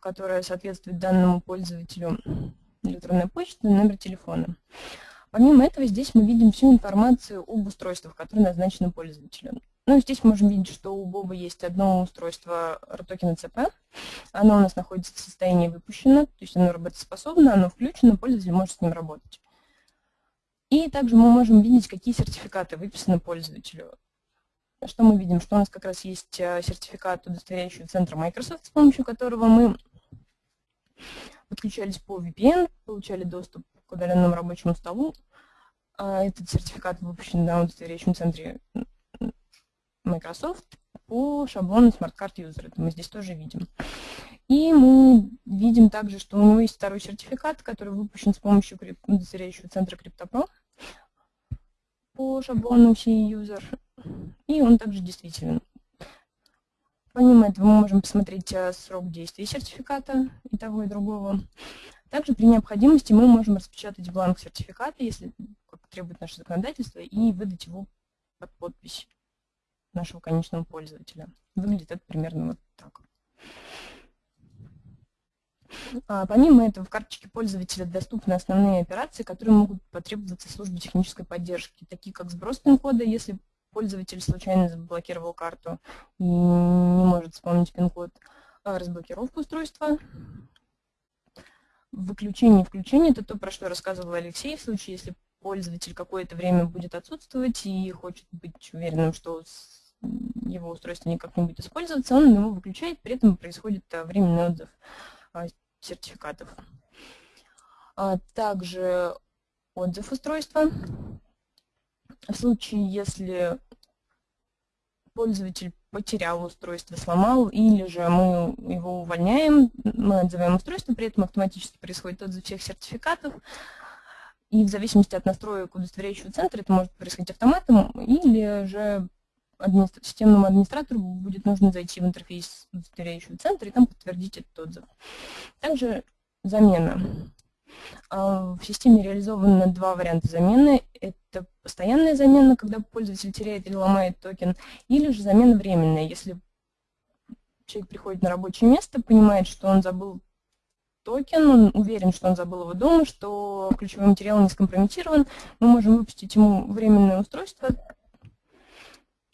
которая соответствует данному пользователю электронной почты, номер телефона. Помимо этого, здесь мы видим всю информацию об устройствах, которые назначены пользователю. Ну, здесь можем видеть, что у Боба есть одно устройство RTOKEN CP. Оно у нас находится в состоянии выпущено, то есть оно работоспособно, оно включено, пользователь может с ним работать. И также мы можем видеть, какие сертификаты выписаны пользователю. Что мы видим? Что у нас как раз есть э, сертификат, удостоверяющий центр Microsoft, с помощью которого мы подключались по VPN, получали доступ к удаленному рабочему столу. А этот сертификат выпущен на удостоверяющем центре Microsoft по шаблону Smart Card User. Это мы здесь тоже видим. И мы видим также, что у него есть второй сертификат, который выпущен с помощью удостоверяющего центра CryptoPro по шаблону C-User. И он также действителен. Помимо этого мы можем посмотреть э, срок действия сертификата и того, и другого. Также при необходимости мы можем распечатать бланк сертификата, если требует наше законодательство, и выдать его под подпись нашего конечного пользователя. Выглядит это примерно вот так. А, помимо этого, в карточке пользователя доступны основные операции, которые могут потребоваться службе технической поддержки, такие как сброс пин-кода, если пользователь случайно заблокировал карту и не может вспомнить пин-код, а, разблокировка устройства, выключение и включение, это то, про что рассказывал Алексей, в случае, если пользователь какое-то время будет отсутствовать и хочет быть уверенным, что его устройство никак не будет использоваться, он его выключает, при этом происходит а, временный отзыв сертификатов. Также отзыв устройства. В случае, если пользователь потерял устройство, сломал, или же мы его увольняем, мы отзываем устройство, при этом автоматически происходит отзыв всех сертификатов, и в зависимости от настроек удостоверяющего центра это может происходить автоматом, или же администра системному администратору будет нужно зайти в интерфейс удостоверяющего центра и там подтвердить этот отзыв. Также замена. А, в системе реализованы два варианта замены. Это постоянная замена, когда пользователь теряет или ломает токен, или же замена временная, если человек приходит на рабочее место, понимает, что он забыл токен, он уверен, что он забыл его дома, что ключевой материал не скомпрометирован, мы можем выпустить ему временное устройство,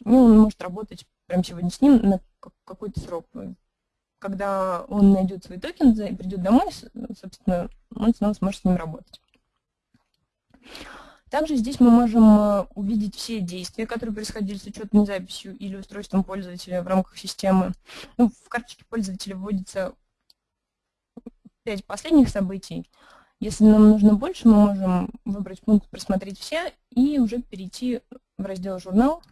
и он может работать прямо сегодня с ним на какой-то срок когда он найдет свой токен, придет домой, собственно, он снова сможет с ним работать. Также здесь мы можем э, увидеть все действия, которые происходили с учетной записью или устройством пользователя в рамках системы. Ну, в карточке пользователя вводится 5 последних событий. Если нам нужно больше, мы можем выбрать пункт «Просмотреть все» и уже перейти в раздел «Журнал»,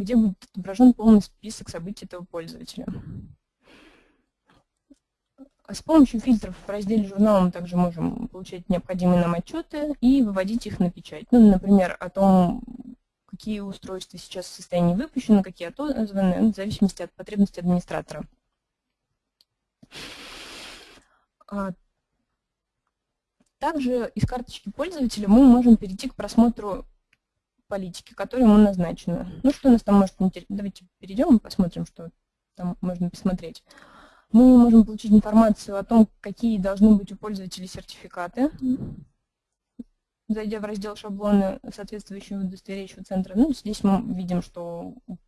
где будет отображен полный список событий этого пользователя. С помощью фильтров в разделе журнала мы также можем получать необходимые нам отчеты и выводить их на печать. Ну, например, о том, какие устройства сейчас в состоянии выпущены, какие отозваны, в зависимости от потребностей администратора. А, также из карточки пользователя мы можем перейти к просмотру политики, которая ему назначена. Ну, что у нас там может интересно? Давайте перейдем и посмотрим, что там можно посмотреть мы можем получить информацию о том, какие должны быть у пользователей сертификаты, зайдя в раздел шаблоны соответствующего удостоверяющего центра. Ну, здесь мы видим, что у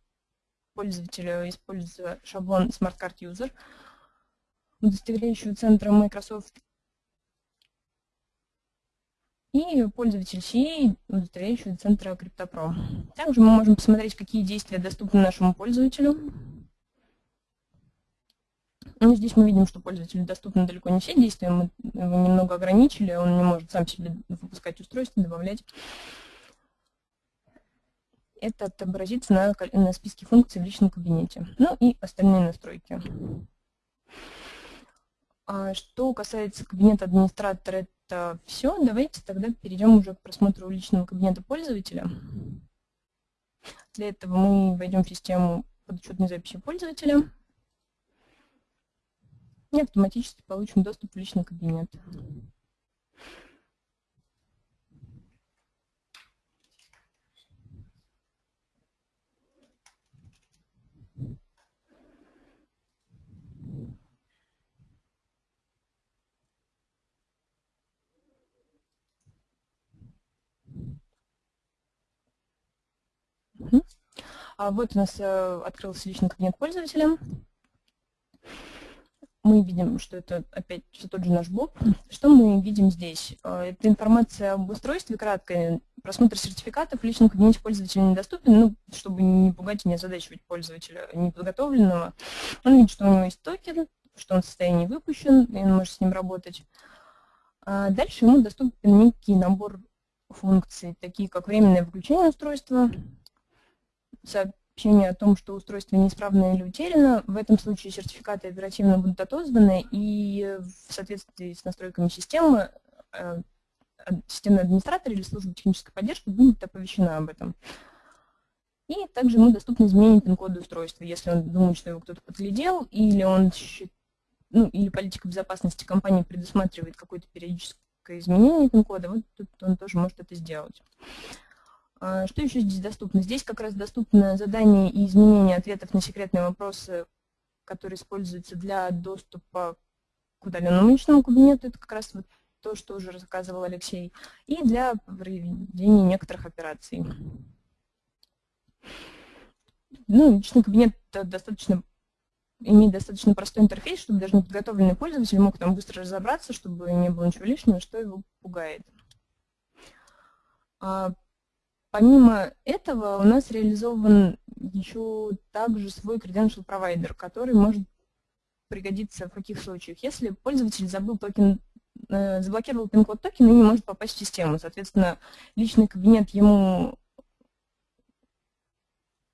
пользователя используется шаблон Smart Card User, удостоверяющего центра Microsoft и пользователь CA, удостоверяющего центра CryptoPro. Также мы можем посмотреть, какие действия доступны нашему пользователю. Ну, здесь мы видим, что пользователю доступны далеко не все действия, мы его немного ограничили, он не может сам себе выпускать устройство, добавлять. Это отобразится на, на списке функций в личном кабинете. Ну и остальные настройки. А что касается кабинета администратора, это все. Давайте тогда перейдем уже к просмотру личного кабинета пользователя. Для этого мы войдем в систему подотчетной записи пользователя и автоматически получим доступ в личный кабинет. А вот у нас открылся личный кабинет пользователя мы видим, что это опять все тот же наш Боб. Что мы видим здесь? А, это информация об устройстве краткая. Просмотр сертификатов в личном кабинете пользователя недоступен, ну, чтобы не пугать и не озадачивать пользователя неподготовленного. Он видит, что у него есть токен, что он в состоянии выпущен, и он может с ним работать. А дальше ему доступен некий набор функций, такие как временное выключение устройства, сообщение о том, что устройство неисправно или утеряно. В этом случае сертификаты оперативно будут отозваны, и в соответствии с настройками системы э, системный администратор или служба технической поддержки будет оповещена об этом. И также ему доступно изменение пин-кода устройства, если он думает, что его кто-то подглядел, или он ну, или политика безопасности компании предусматривает какое-то периодическое изменение пин-кода, вот тут он тоже может это сделать. А, что еще здесь доступно? Здесь как раз доступно задание и изменение ответов на секретные вопросы, которые используются для доступа к удаленному личному кабинету. Это как раз вот то, что уже рассказывал Алексей. И для проведения некоторых операций. Ну, личный кабинет достаточно имеет достаточно простой интерфейс, чтобы даже неподготовленный пользователь мог там быстро разобраться, чтобы не было ничего лишнего, что его пугает. А, Помимо этого у нас реализован еще также свой credential провайдер, который может пригодиться в каких случаях. Если пользователь забыл токен, э, заблокировал пин-код токена и не может попасть в систему, соответственно, личный кабинет ему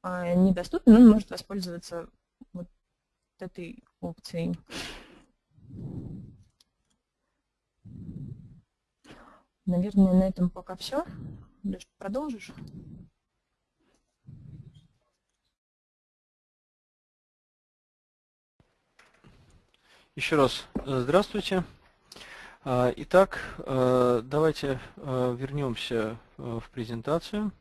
э, недоступен, он может воспользоваться вот этой опцией. Наверное, на этом пока все. Леш, продолжишь? Еще раз э, здравствуйте. А, итак, э, давайте э, вернемся в презентацию.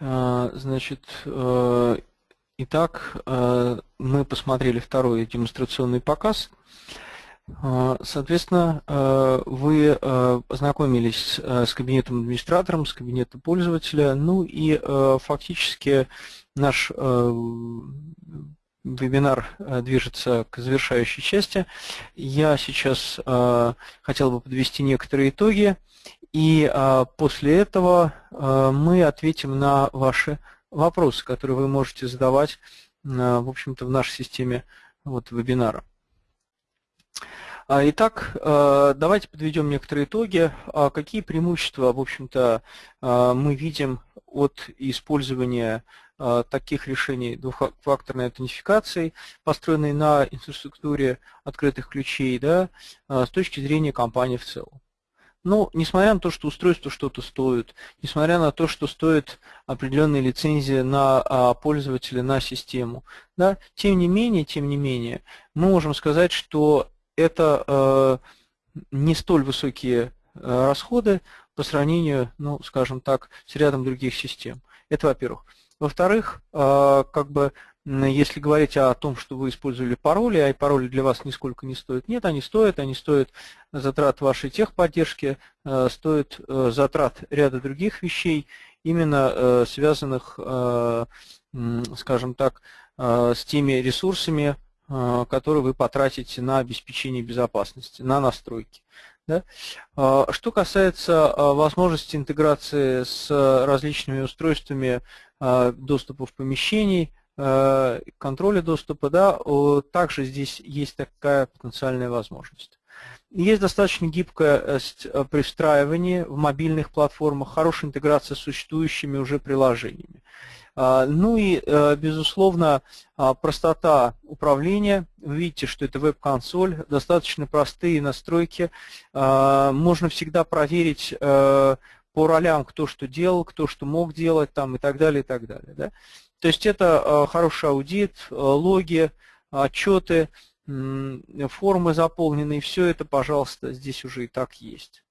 А, значит, Итак, э, мы посмотрели второй демонстрационный показ. Э, соответственно, э, вы познакомились с кабинетом администратором, с кабинетом пользователя, ну и фактически наш вебинар движется к завершающей части. Я сейчас хотел бы подвести некоторые итоги, и после этого мы ответим на ваши вопросы, которые вы можете задавать, э, в общем-то, в нашей системе вот, вебинара. А, итак, э, давайте подведем некоторые итоги. А какие преимущества, в общем-то, э, мы видим от использования таких решений двухфакторной аутентификации, построенной на инфраструктуре открытых ключей, да, с точки зрения компании в целом. Ну, несмотря на то, что устройство что-то стоит, несмотря на то, что стоит определенные лицензии на а, пользователя, на систему, да, тем не менее, тем не менее, мы можем сказать, что это э, не столь высокие э, расходы по сравнению, ну, скажем так, с рядом других систем. Это во-первых. Во-вторых, э, как бы если говорить о том, что вы использовали пароли, а пароли для вас нисколько не стоят, нет, они стоят, они стоят затрат вашей техподдержки, э, стоят э, затрат ряда других вещей, именно э, связанных, скажем так, с теми ресурсами, которые вы потратите на обеспечение безопасности, на настройки. Да? Что касается возможности интеграции с различными устройствами доступа в помещений, контроля доступа, да, также здесь есть такая потенциальная возможность. Есть достаточно гибкость э, при встраивании в мобильных платформах, хорошая интеграция с существующими уже приложениями. А, ну и, э, безусловно, а, простота управления. Вы видите, что это веб-консоль, достаточно простые настройки. А, можно всегда проверить по ролям, кто что делал, кто что мог делать там, и так далее, и так далее. Да? То есть это э, хороший аудит, э, логи, отчеты, формы заполненные, все это, пожалуйста, здесь уже и так есть.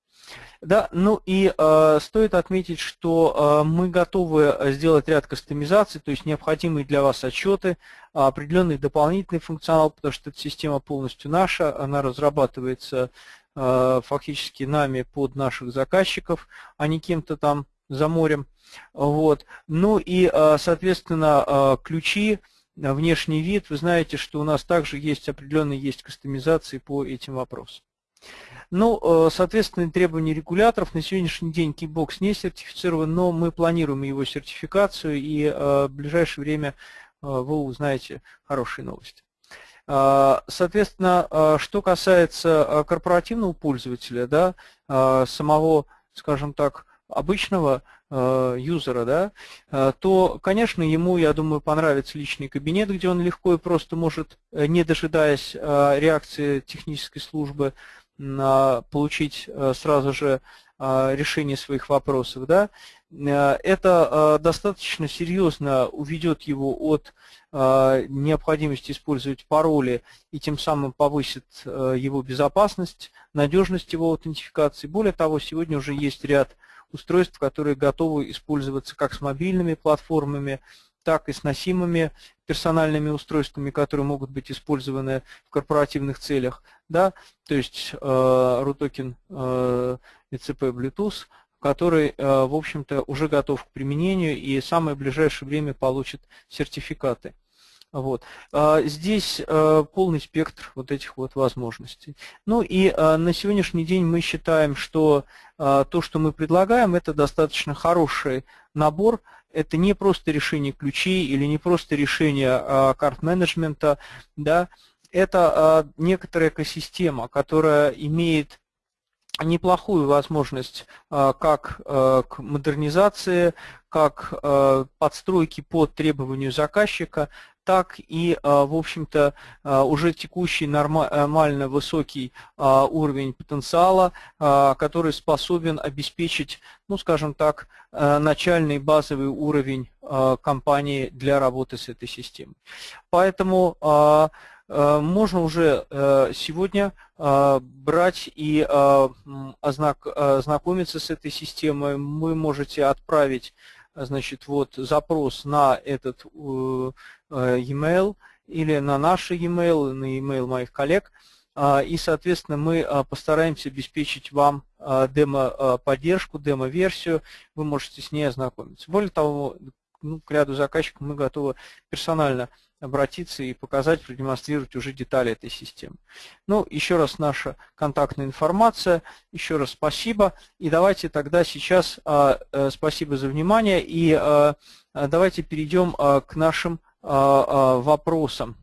Да, ну и э, стоит отметить, что э, мы готовы сделать ряд кастомизаций, то есть необходимые для вас отчеты, определенный дополнительный функционал, потому что эта система полностью наша, она разрабатывается э, фактически нами под наших заказчиков, а не кем-то там за морем. Вот. Ну и, э, соответственно, э, ключи, внешний вид, вы знаете, что у нас также есть определенные есть кастомизации по этим вопросам. Ну, соответственно, требования регуляторов. На сегодняшний день Keybox не сертифицирован, но мы планируем его сертификацию, и в ближайшее время вы узнаете хорошие новости. Соответственно, что касается корпоративного пользователя, да, самого, скажем так, обычного юзера, да, то, конечно, ему, я думаю, понравится личный кабинет, где он легко и просто может, не дожидаясь реакции технической службы, получить э, сразу же э, решение своих вопросов, да, э, это достаточно серьезно уведет его от необходимости использовать пароли и тем самым повысит его безопасность, надежность его аутентификации. Более того, сегодня уже есть ряд устройств, которые готовы использоваться как с мобильными платформами, так и с носимыми персональными устройствами, которые могут быть использованы в корпоративных целях. Да? То есть э, RUTOKEN э, ECP Bluetooth, который, э, в общем-то, уже готов к применению и в самое ближайшее время получит сертификаты. Вот. А, здесь э, полный спектр вот этих вот возможностей. Ну и э, на сегодняшний день мы считаем, что то, что мы предлагаем, это достаточно хороший набор это не просто решение ключей или не просто решение а, карт-менеджмента, да, это а, некоторая экосистема, которая имеет неплохую возможность а, как к модернизации, как подстройки под требованию заказчика, так и, а, в общем-то, а, уже текущий нормально высокий а, уровень потенциала, который способен обеспечить, ну, скажем так, начальный базовый уровень компании для работы с этой системой. Поэтому можно уже сегодня брать и ознакомиться с этой системой. Вы можете отправить значит, вот запрос на этот э, э, e-mail или на наш e-mail, на e-mail моих коллег, а, и, соответственно, мы а, постараемся обеспечить вам а, демо-поддержку, демо-версию, вы можете с ней ознакомиться. Более того, ну, к ряду заказчиков мы готовы персонально обратиться и показать, продемонстрировать уже детали этой системы. Ну, еще раз наша контактная информация, еще раз спасибо. И давайте тогда сейчас а, а, спасибо за внимание, и а, давайте перейдем а, к нашим вопросам.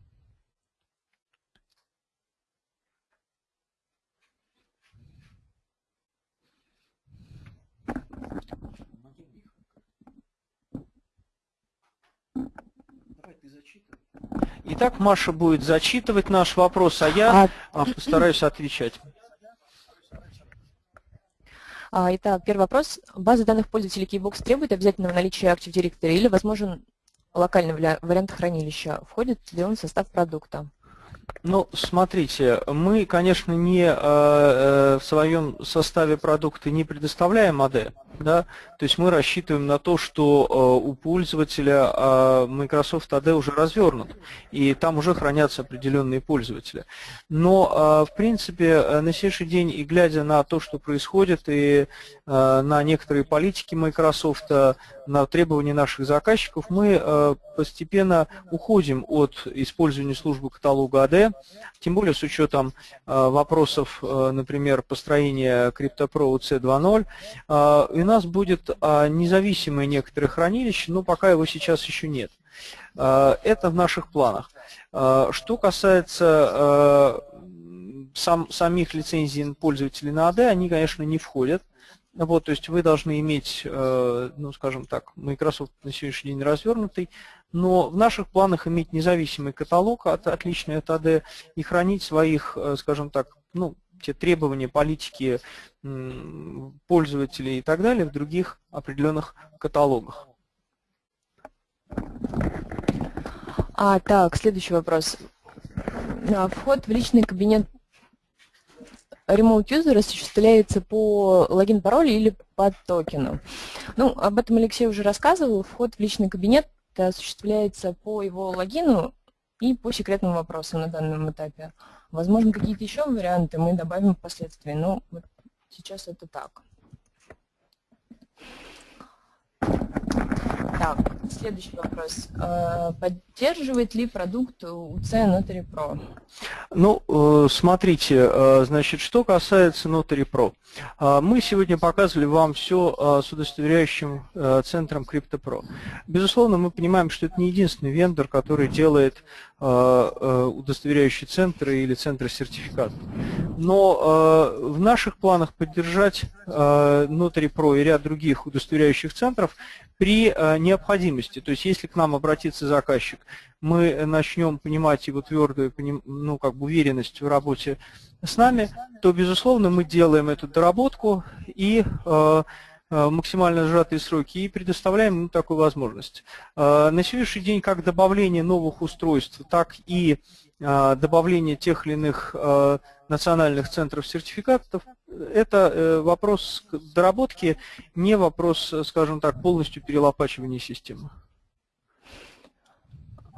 Итак, Маша будет зачитывать наш вопрос, а я а... постараюсь отвечать. А, итак, первый вопрос. База данных пользователей Keybox требует обязательного наличия Active Directory или возможен локальный вариант хранилища? Входит ли он в состав продукта? Ну, смотрите, мы, конечно, не э, э, в своем составе продукта не предоставляем AD, да, то есть мы рассчитываем на то, что э, у пользователя э, Microsoft AD уже развернут, и там уже хранятся определенные пользователи. Но, э, в принципе, э, на сегодняшний день, и глядя на то, что происходит, и на некоторые политики Microsoft, э, на требования наших заказчиков, мы э, постепенно уходим от использования службы каталога AD, тем более с учетом э, вопросов, э, например, построения CryptoPro C2.0, э, и у нас будет независимое некоторое хранилище, но пока его сейчас еще нет. Это в наших планах. Что касается сам, самих лицензий пользователей на AD, они, конечно, не входят. Вот, то есть вы должны иметь, ну, скажем так, Microsoft на сегодняшний день развернутый, но в наших планах иметь независимый каталог, от, отличный от AD, и хранить своих, э, скажем так, ну, те требования политики пользователей и так далее в других определенных каталогах. А, так, следующий вопрос. Вход в личный кабинет remote user осуществляется по логин-паролю или по токену. Ну, об этом Алексей уже рассказывал. Вход в личный кабинет осуществляется по его логину и по секретным вопросам на данном этапе. Возможно, какие-то еще варианты мы добавим впоследствии, но вот сейчас это так. Так, следующий вопрос. Э, поддерживает ли продукт УЦ Notary Pro? Ну, э, смотрите, э, значит, что касается Notary Pro. Мы сегодня показывали вам все с удостоверяющим центром CryptoPro. Безусловно, мы понимаем, что это не единственный вендор, который делает удостоверяющие центры или центры сертификатов. Но в наших планах поддержать Notary Pro и ряд других удостоверяющих центров при э, необходимости. То есть если к нам обратится заказчик, мы начнем понимать его твердую ну, как бы уверенность в работе с нами, то, безусловно, мы делаем эту доработку и э, э, максимально сжатые сроки и предоставляем ему такую возможность. На сегодняшний день как добавление новых устройств, так и добавление тех или иных национальных центров сертификатов это э, вопрос доработки, не вопрос, скажем так, полностью перелопачивания системы.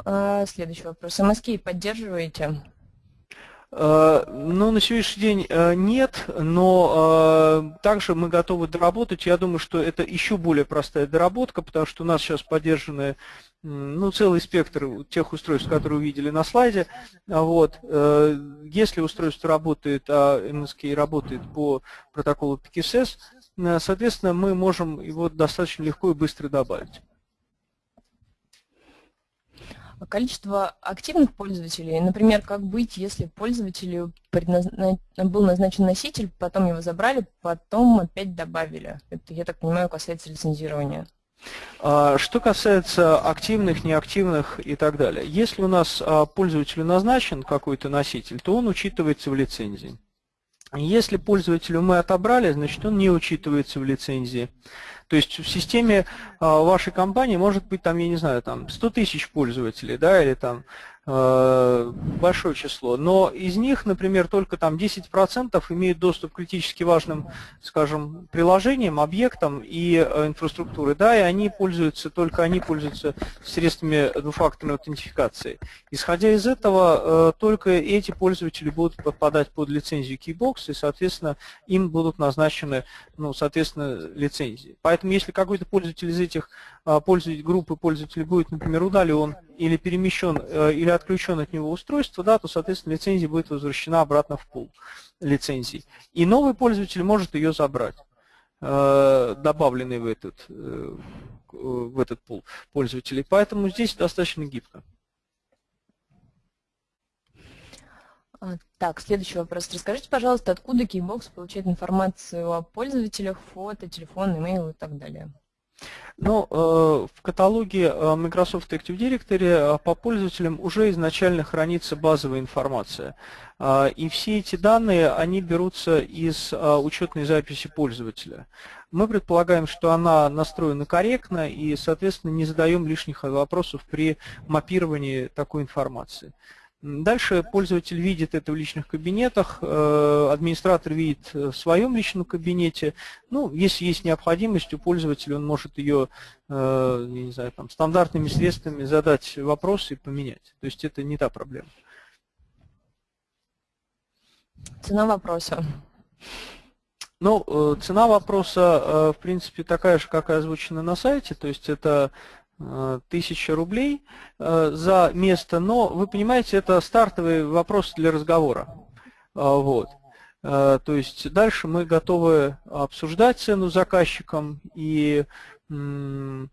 А, следующий вопрос. МСК поддерживаете? Э, ну, на сегодняшний день э, нет, но также мы готовы доработать. Я думаю, что это еще более простая доработка, потому что у нас сейчас поддержаны ну, целый спектр тех устройств, которые увидели на слайде. Вот. Э, если устройство работает, а MSK работает по протоколу PKSS, э, соответственно, мы можем его достаточно легко и быстро добавить. Количество активных пользователей, например, как быть, если пользователю был назначен носитель, потом его забрали, потом опять добавили. Это, я так понимаю, касается лицензирования. А, что касается активных, неактивных и так далее. Если у нас а, пользователю назначен какой-то носитель, то он учитывается в лицензии. Если пользователю мы отобрали, значит он не учитывается в лицензии. То есть в системе а, вашей компании может быть там, я не знаю, там 100 тысяч пользователей, да, или там большое число, но из них, например, только там 10% имеют доступ к критически важным, скажем, приложениям, объектам и э, инфраструктуры, да, и они пользуются, только они пользуются средствами двухфакторной аутентификации. Исходя из этого, э, только эти пользователи будут подпадать под лицензию Keybox, и, соответственно, им будут назначены, ну, соответственно, лицензии. Поэтому, если какой-то пользователь из этих пользователей, группы пользователей будет, например, удален или перемещен, э, или отключен от него устройство, да, то, соответственно, лицензия будет возвращена обратно в пул лицензий. И новый пользователь может ее забрать, э, добавленный в этот, э, в этот пул пользователей. Поэтому здесь достаточно гибко. А, так, следующий вопрос. Расскажите, пожалуйста, откуда Keybox получает информацию о пользователях, фото, телефон, имейл и так далее? Ну, э, в каталоге э, Microsoft Active Directory э, по пользователям уже изначально хранится базовая информация. И все эти данные, они берутся из учетной записи пользователя. Мы предполагаем, что она настроена корректно и, соответственно, не задаем лишних вопросов при мапировании такой информации. Дальше пользователь видит это в личных кабинетах, э, администратор видит в своем личном кабинете. Ну, если есть необходимость у пользователя, он может ее, э, не знаю, там, стандартными средствами задать вопрос и поменять. То есть это не та проблема. Цена вопроса. Ну, э, цена вопроса, в принципе, такая же, как и озвучена на сайте, то есть это 1000 рублей э, за место, но вы понимаете, это стартовый вопрос для разговора. А, вот. Э, то есть дальше мы готовы обсуждать цену заказчиком и э,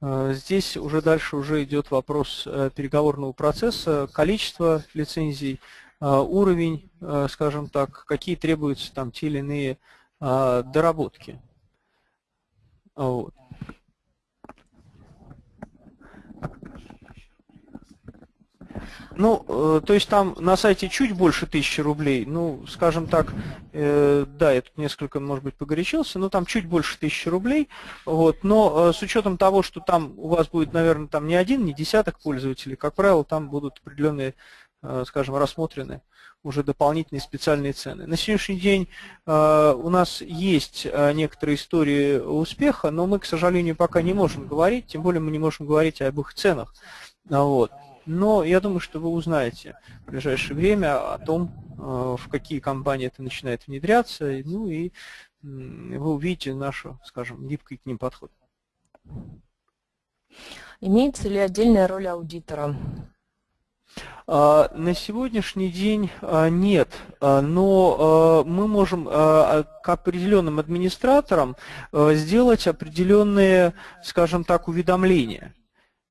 здесь уже дальше уже идет вопрос переговорного процесса, количество лицензий, уровень, скажем так, какие требуются там те или иные доработки. Вот. Ну, э, то есть там на сайте чуть больше тысячи рублей, ну, скажем так, э, да, я тут несколько, может быть, погорячился, но там чуть больше тысячи рублей, вот, но э, с учетом того, что там у вас будет, наверное, там не один, не десяток пользователей, как правило, там будут определенные скажем, рассмотрены уже дополнительные специальные цены. На сегодняшний день у нас есть некоторые истории успеха, но мы, к сожалению, пока не можем говорить, тем более мы не можем говорить об их ценах. Вот. Но я думаю, что вы узнаете в ближайшее время о том, в какие компании это начинает внедряться, ну и вы увидите нашу, скажем, гибкий к ним подход. Имеется ли отдельная роль аудитора? А, на сегодняшний день а, нет, а, но мы можем к определенным администраторам сделать определенные, скажем так, уведомления.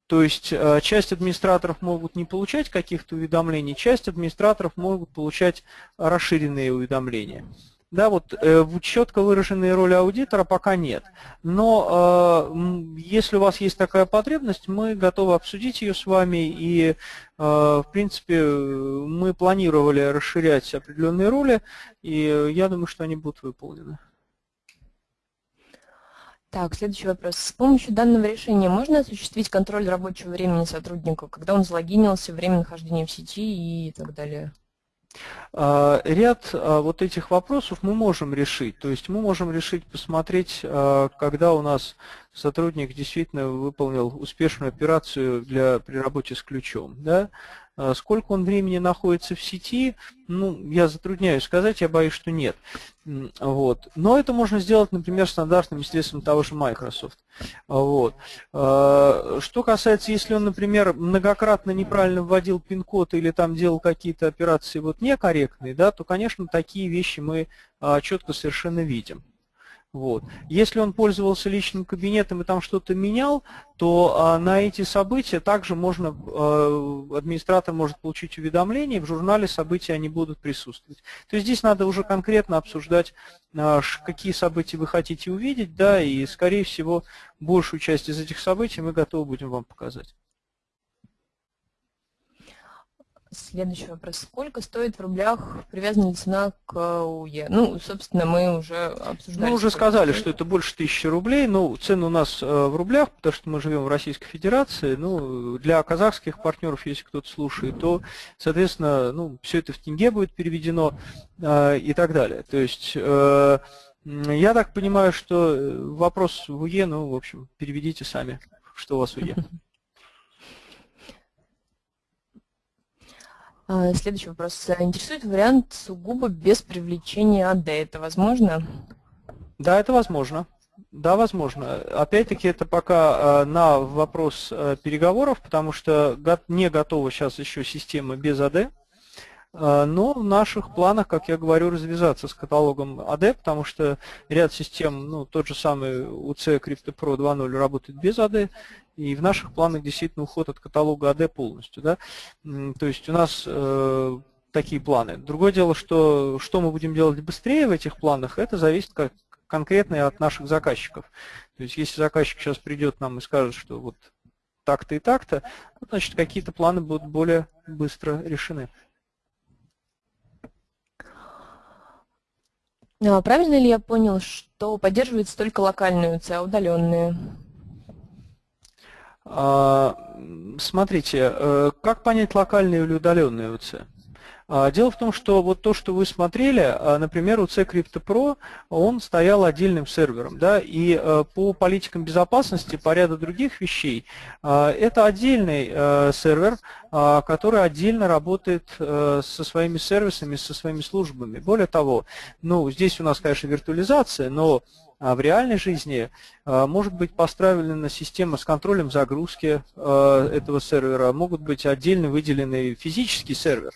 То есть часть администраторов могут не получать каких-то уведомлений, часть администраторов могут получать расширенные уведомления. Да, вот э, четко выраженной роли аудитора пока нет. Но э, если у вас есть такая потребность, мы готовы обсудить ее с вами. И, э, в принципе, мы планировали расширять определенные роли, и я думаю, что они будут выполнены. Так, следующий вопрос. С помощью данного решения можно осуществить контроль рабочего времени сотрудника, когда он залогинился, время нахождения в сети и так далее? А, ряд а, вот этих вопросов мы можем решить. То есть мы можем решить посмотреть, а, когда у нас сотрудник действительно выполнил успешную операцию для, при работе с ключом. Да? А, сколько он времени находится в сети, ну, я затрудняюсь сказать, я боюсь, что нет. Вот. Но это можно сделать, например, стандартным средством того же Microsoft. Вот. А, что касается, если он, например, многократно неправильно вводил пин-код или там делал какие-то операции вот некорректные, да, то, конечно, такие вещи мы а, четко совершенно видим. Вот. Если он пользовался личным кабинетом и там что-то менял, то а, на эти события также можно, а, администратор может получить уведомление, в журнале события они будут присутствовать. То есть здесь надо уже конкретно обсуждать, а, какие события вы хотите увидеть, да, и скорее всего большую часть из этих событий мы готовы будем вам показать. Следующий вопрос. Сколько стоит в рублях привязанная цена к УЕ? Ну, собственно, мы уже обсуждали. Мы уже сказали, что это больше тысячи рублей. Ну, цены у нас э, в рублях, потому что мы живем в Российской Федерации. Ну, для казахских партнеров, если кто-то слушает, то, соответственно, ну, все это в тенге будет переведено э, и так далее. То есть, э, я так понимаю, что вопрос в УЕ, ну, в общем, переведите сами, что у вас в УЕ. <laughs> следующий вопрос. Интересует вариант сугубо без привлечения АД. Это возможно? Да, это возможно. Да, возможно. Опять-таки, это пока а, на вопрос а, переговоров, потому что не готова сейчас еще система без АД. Но в наших планах, как я говорю, развязаться с каталогом AD, потому что ряд систем, ну, тот же самый UC Crypto Pro 2.0 работает без AD, и в наших планах действительно уход от каталога AD полностью. Да? То есть у нас э, такие планы. Другое дело, что, что мы будем делать быстрее в этих планах, это зависит как, конкретно от наших заказчиков. То есть если заказчик сейчас придет нам и скажет, что вот так-то и так-то, значит какие-то планы будут более быстро решены. Правильно ли я понял, что поддерживается только локальные УЦ, а удаленные? А, смотрите, э, как понять локальные или удаленные УЦ? А, дело в том, что вот то, что вы смотрели, а, например, у C Crypto Pro, он стоял отдельным сервером, да, и э, по политикам безопасности, по ряду других вещей, это отдельный сервер, который отдельно работает со своими сервисами, со своими службами. Более того, ну, здесь у нас, конечно, виртуализация, но а в реальной жизни а, может быть построена система с контролем загрузки а, этого сервера, могут быть отдельно выделенный физический сервер.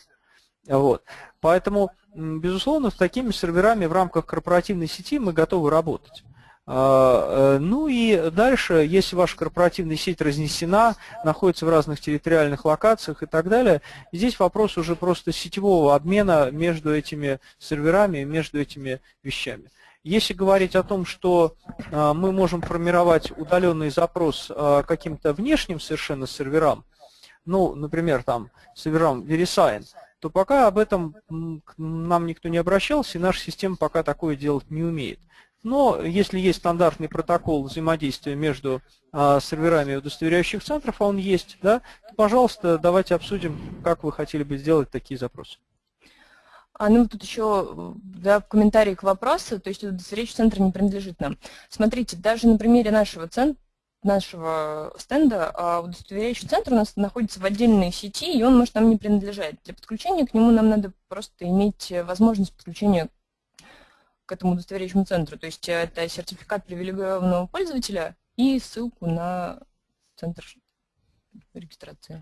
Вот. Поэтому, безусловно, с такими серверами в рамках корпоративной сети мы готовы работать. Э, ну и дальше, если ваша корпоративная сеть разнесена, находится в разных территориальных локациях и так далее, здесь вопрос уже просто сетевого обмена между этими серверами, между этими вещами. Если говорить о том, что а, мы можем формировать удаленный запрос а, каким-то внешним совершенно серверам, ну, например, там, серверам VeriSign, то пока об этом нам никто не обращался, и наша система пока такое делать не умеет. Но если есть стандартный протокол взаимодействия между а, серверами удостоверяющих центров, а он есть, да, то, пожалуйста, давайте обсудим, как вы хотели бы сделать такие запросы. А ну тут еще да, в комментарии к вопросу, то есть удостоверяющий центр не принадлежит нам. Смотрите, даже на примере нашего центра, нашего стенда а удостоверяющий центр у нас находится в отдельной сети, и он может нам не принадлежать. Для подключения к нему нам надо просто иметь возможность подключения к этому удостоверяющему центру. То есть это сертификат привилегированного пользователя и ссылку на центр регистрации.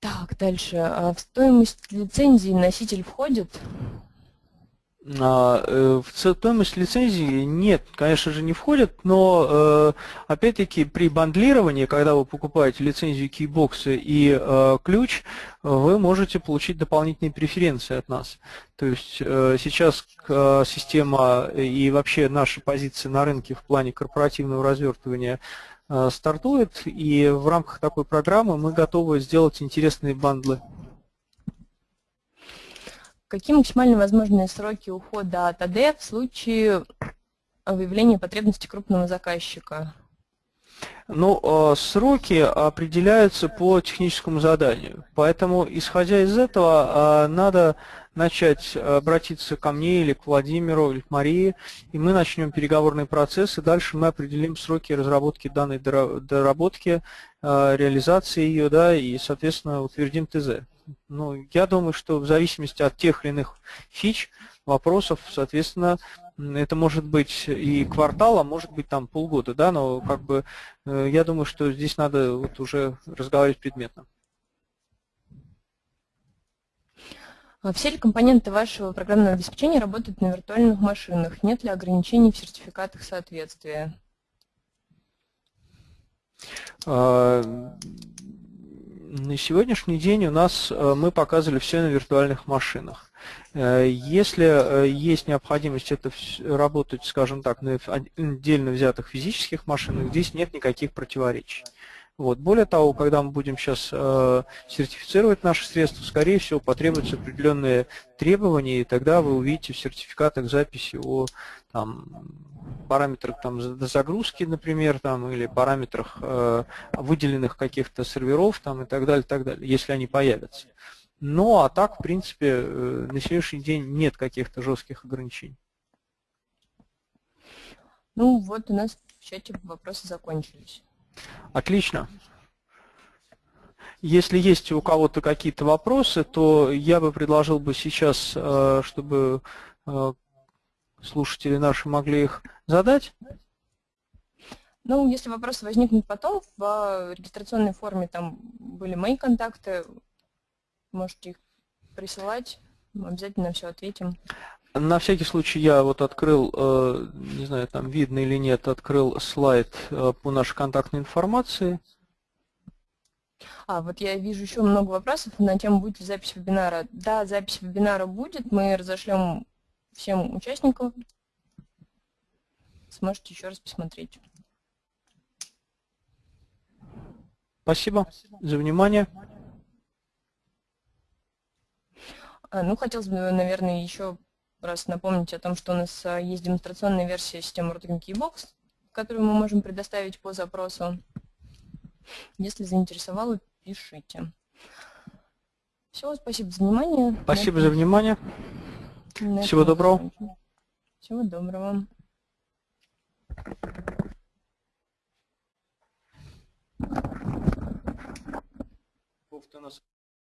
Так, дальше. А в стоимость лицензии носитель входит? А, э, в стоимость лицензии нет, конечно же, не входит, но э, опять-таки при бандлировании, когда вы покупаете лицензию Keybox и э, ключ, вы можете получить дополнительные преференции от нас. То есть сейчас система и вообще наша позиция на рынке в плане корпоративного развертывания стартует, и в рамках такой программы мы готовы сделать интересные бандлы. Какие максимально возможные сроки ухода от АД в случае выявления потребности крупного заказчика? Ну, а, сроки определяются по техническому заданию. Поэтому, исходя из этого, а, надо начать обратиться ко мне или к Владимиру, или к Марии, и мы начнем переговорный процесс, и дальше мы определим сроки разработки данной доработки, а, реализации ее, да, и, соответственно, утвердим ТЗ. Ну, я думаю, что в зависимости от тех или иных фич, вопросов, соответственно, это может быть и квартал, а может быть там полгода, да, но как бы э, я думаю, что здесь надо вот уже разговаривать предметно. А все ли компоненты вашего программного обеспечения работают на виртуальных машинах? Нет ли ограничений в сертификатах соответствия? На сегодняшний день у нас э, мы показывали все на виртуальных машинах. Э, если э, есть необходимость это работать, скажем так, на отдельно взятых физических машинах, здесь нет никаких противоречий. Вот. Более того, когда мы будем сейчас э, сертифицировать наши средства, скорее всего, потребуются определенные требования, и тогда вы увидите в сертификатах записи о там, параметрах там, загрузки, например, там, или параметрах э, выделенных каких-то серверов там, и так далее, так далее, если они появятся. Ну, а так, в принципе, э, на сегодняшний день нет каких-то жестких ограничений. Ну, вот у нас в чате вопросы закончились. Отлично. Если есть у кого-то какие-то вопросы, то я бы предложил бы сейчас, э, чтобы э, слушатели наши могли их задать. Ну, если вопросы возникнут потом, в регистрационной форме там были мои контакты, можете их присылать, мы обязательно все ответим. На всякий случай я вот открыл, э, не знаю, там видно или нет, открыл слайд э, по нашей контактной информации. А, вот я вижу еще много вопросов на тему, будет ли запись вебинара. Да, запись вебинара будет, мы разошлем всем участникам. Сможете еще раз посмотреть. Спасибо за внимание. А, ну, хотелось бы, наверное, еще раз напомнить о том, что у нас а, есть демонстрационная версия системы Routing Keybox, которую мы можем предоставить по запросу. Если заинтересовало, пишите. Все, спасибо за внимание. Спасибо за внимание. Всего доброго. Всего доброго. Повтор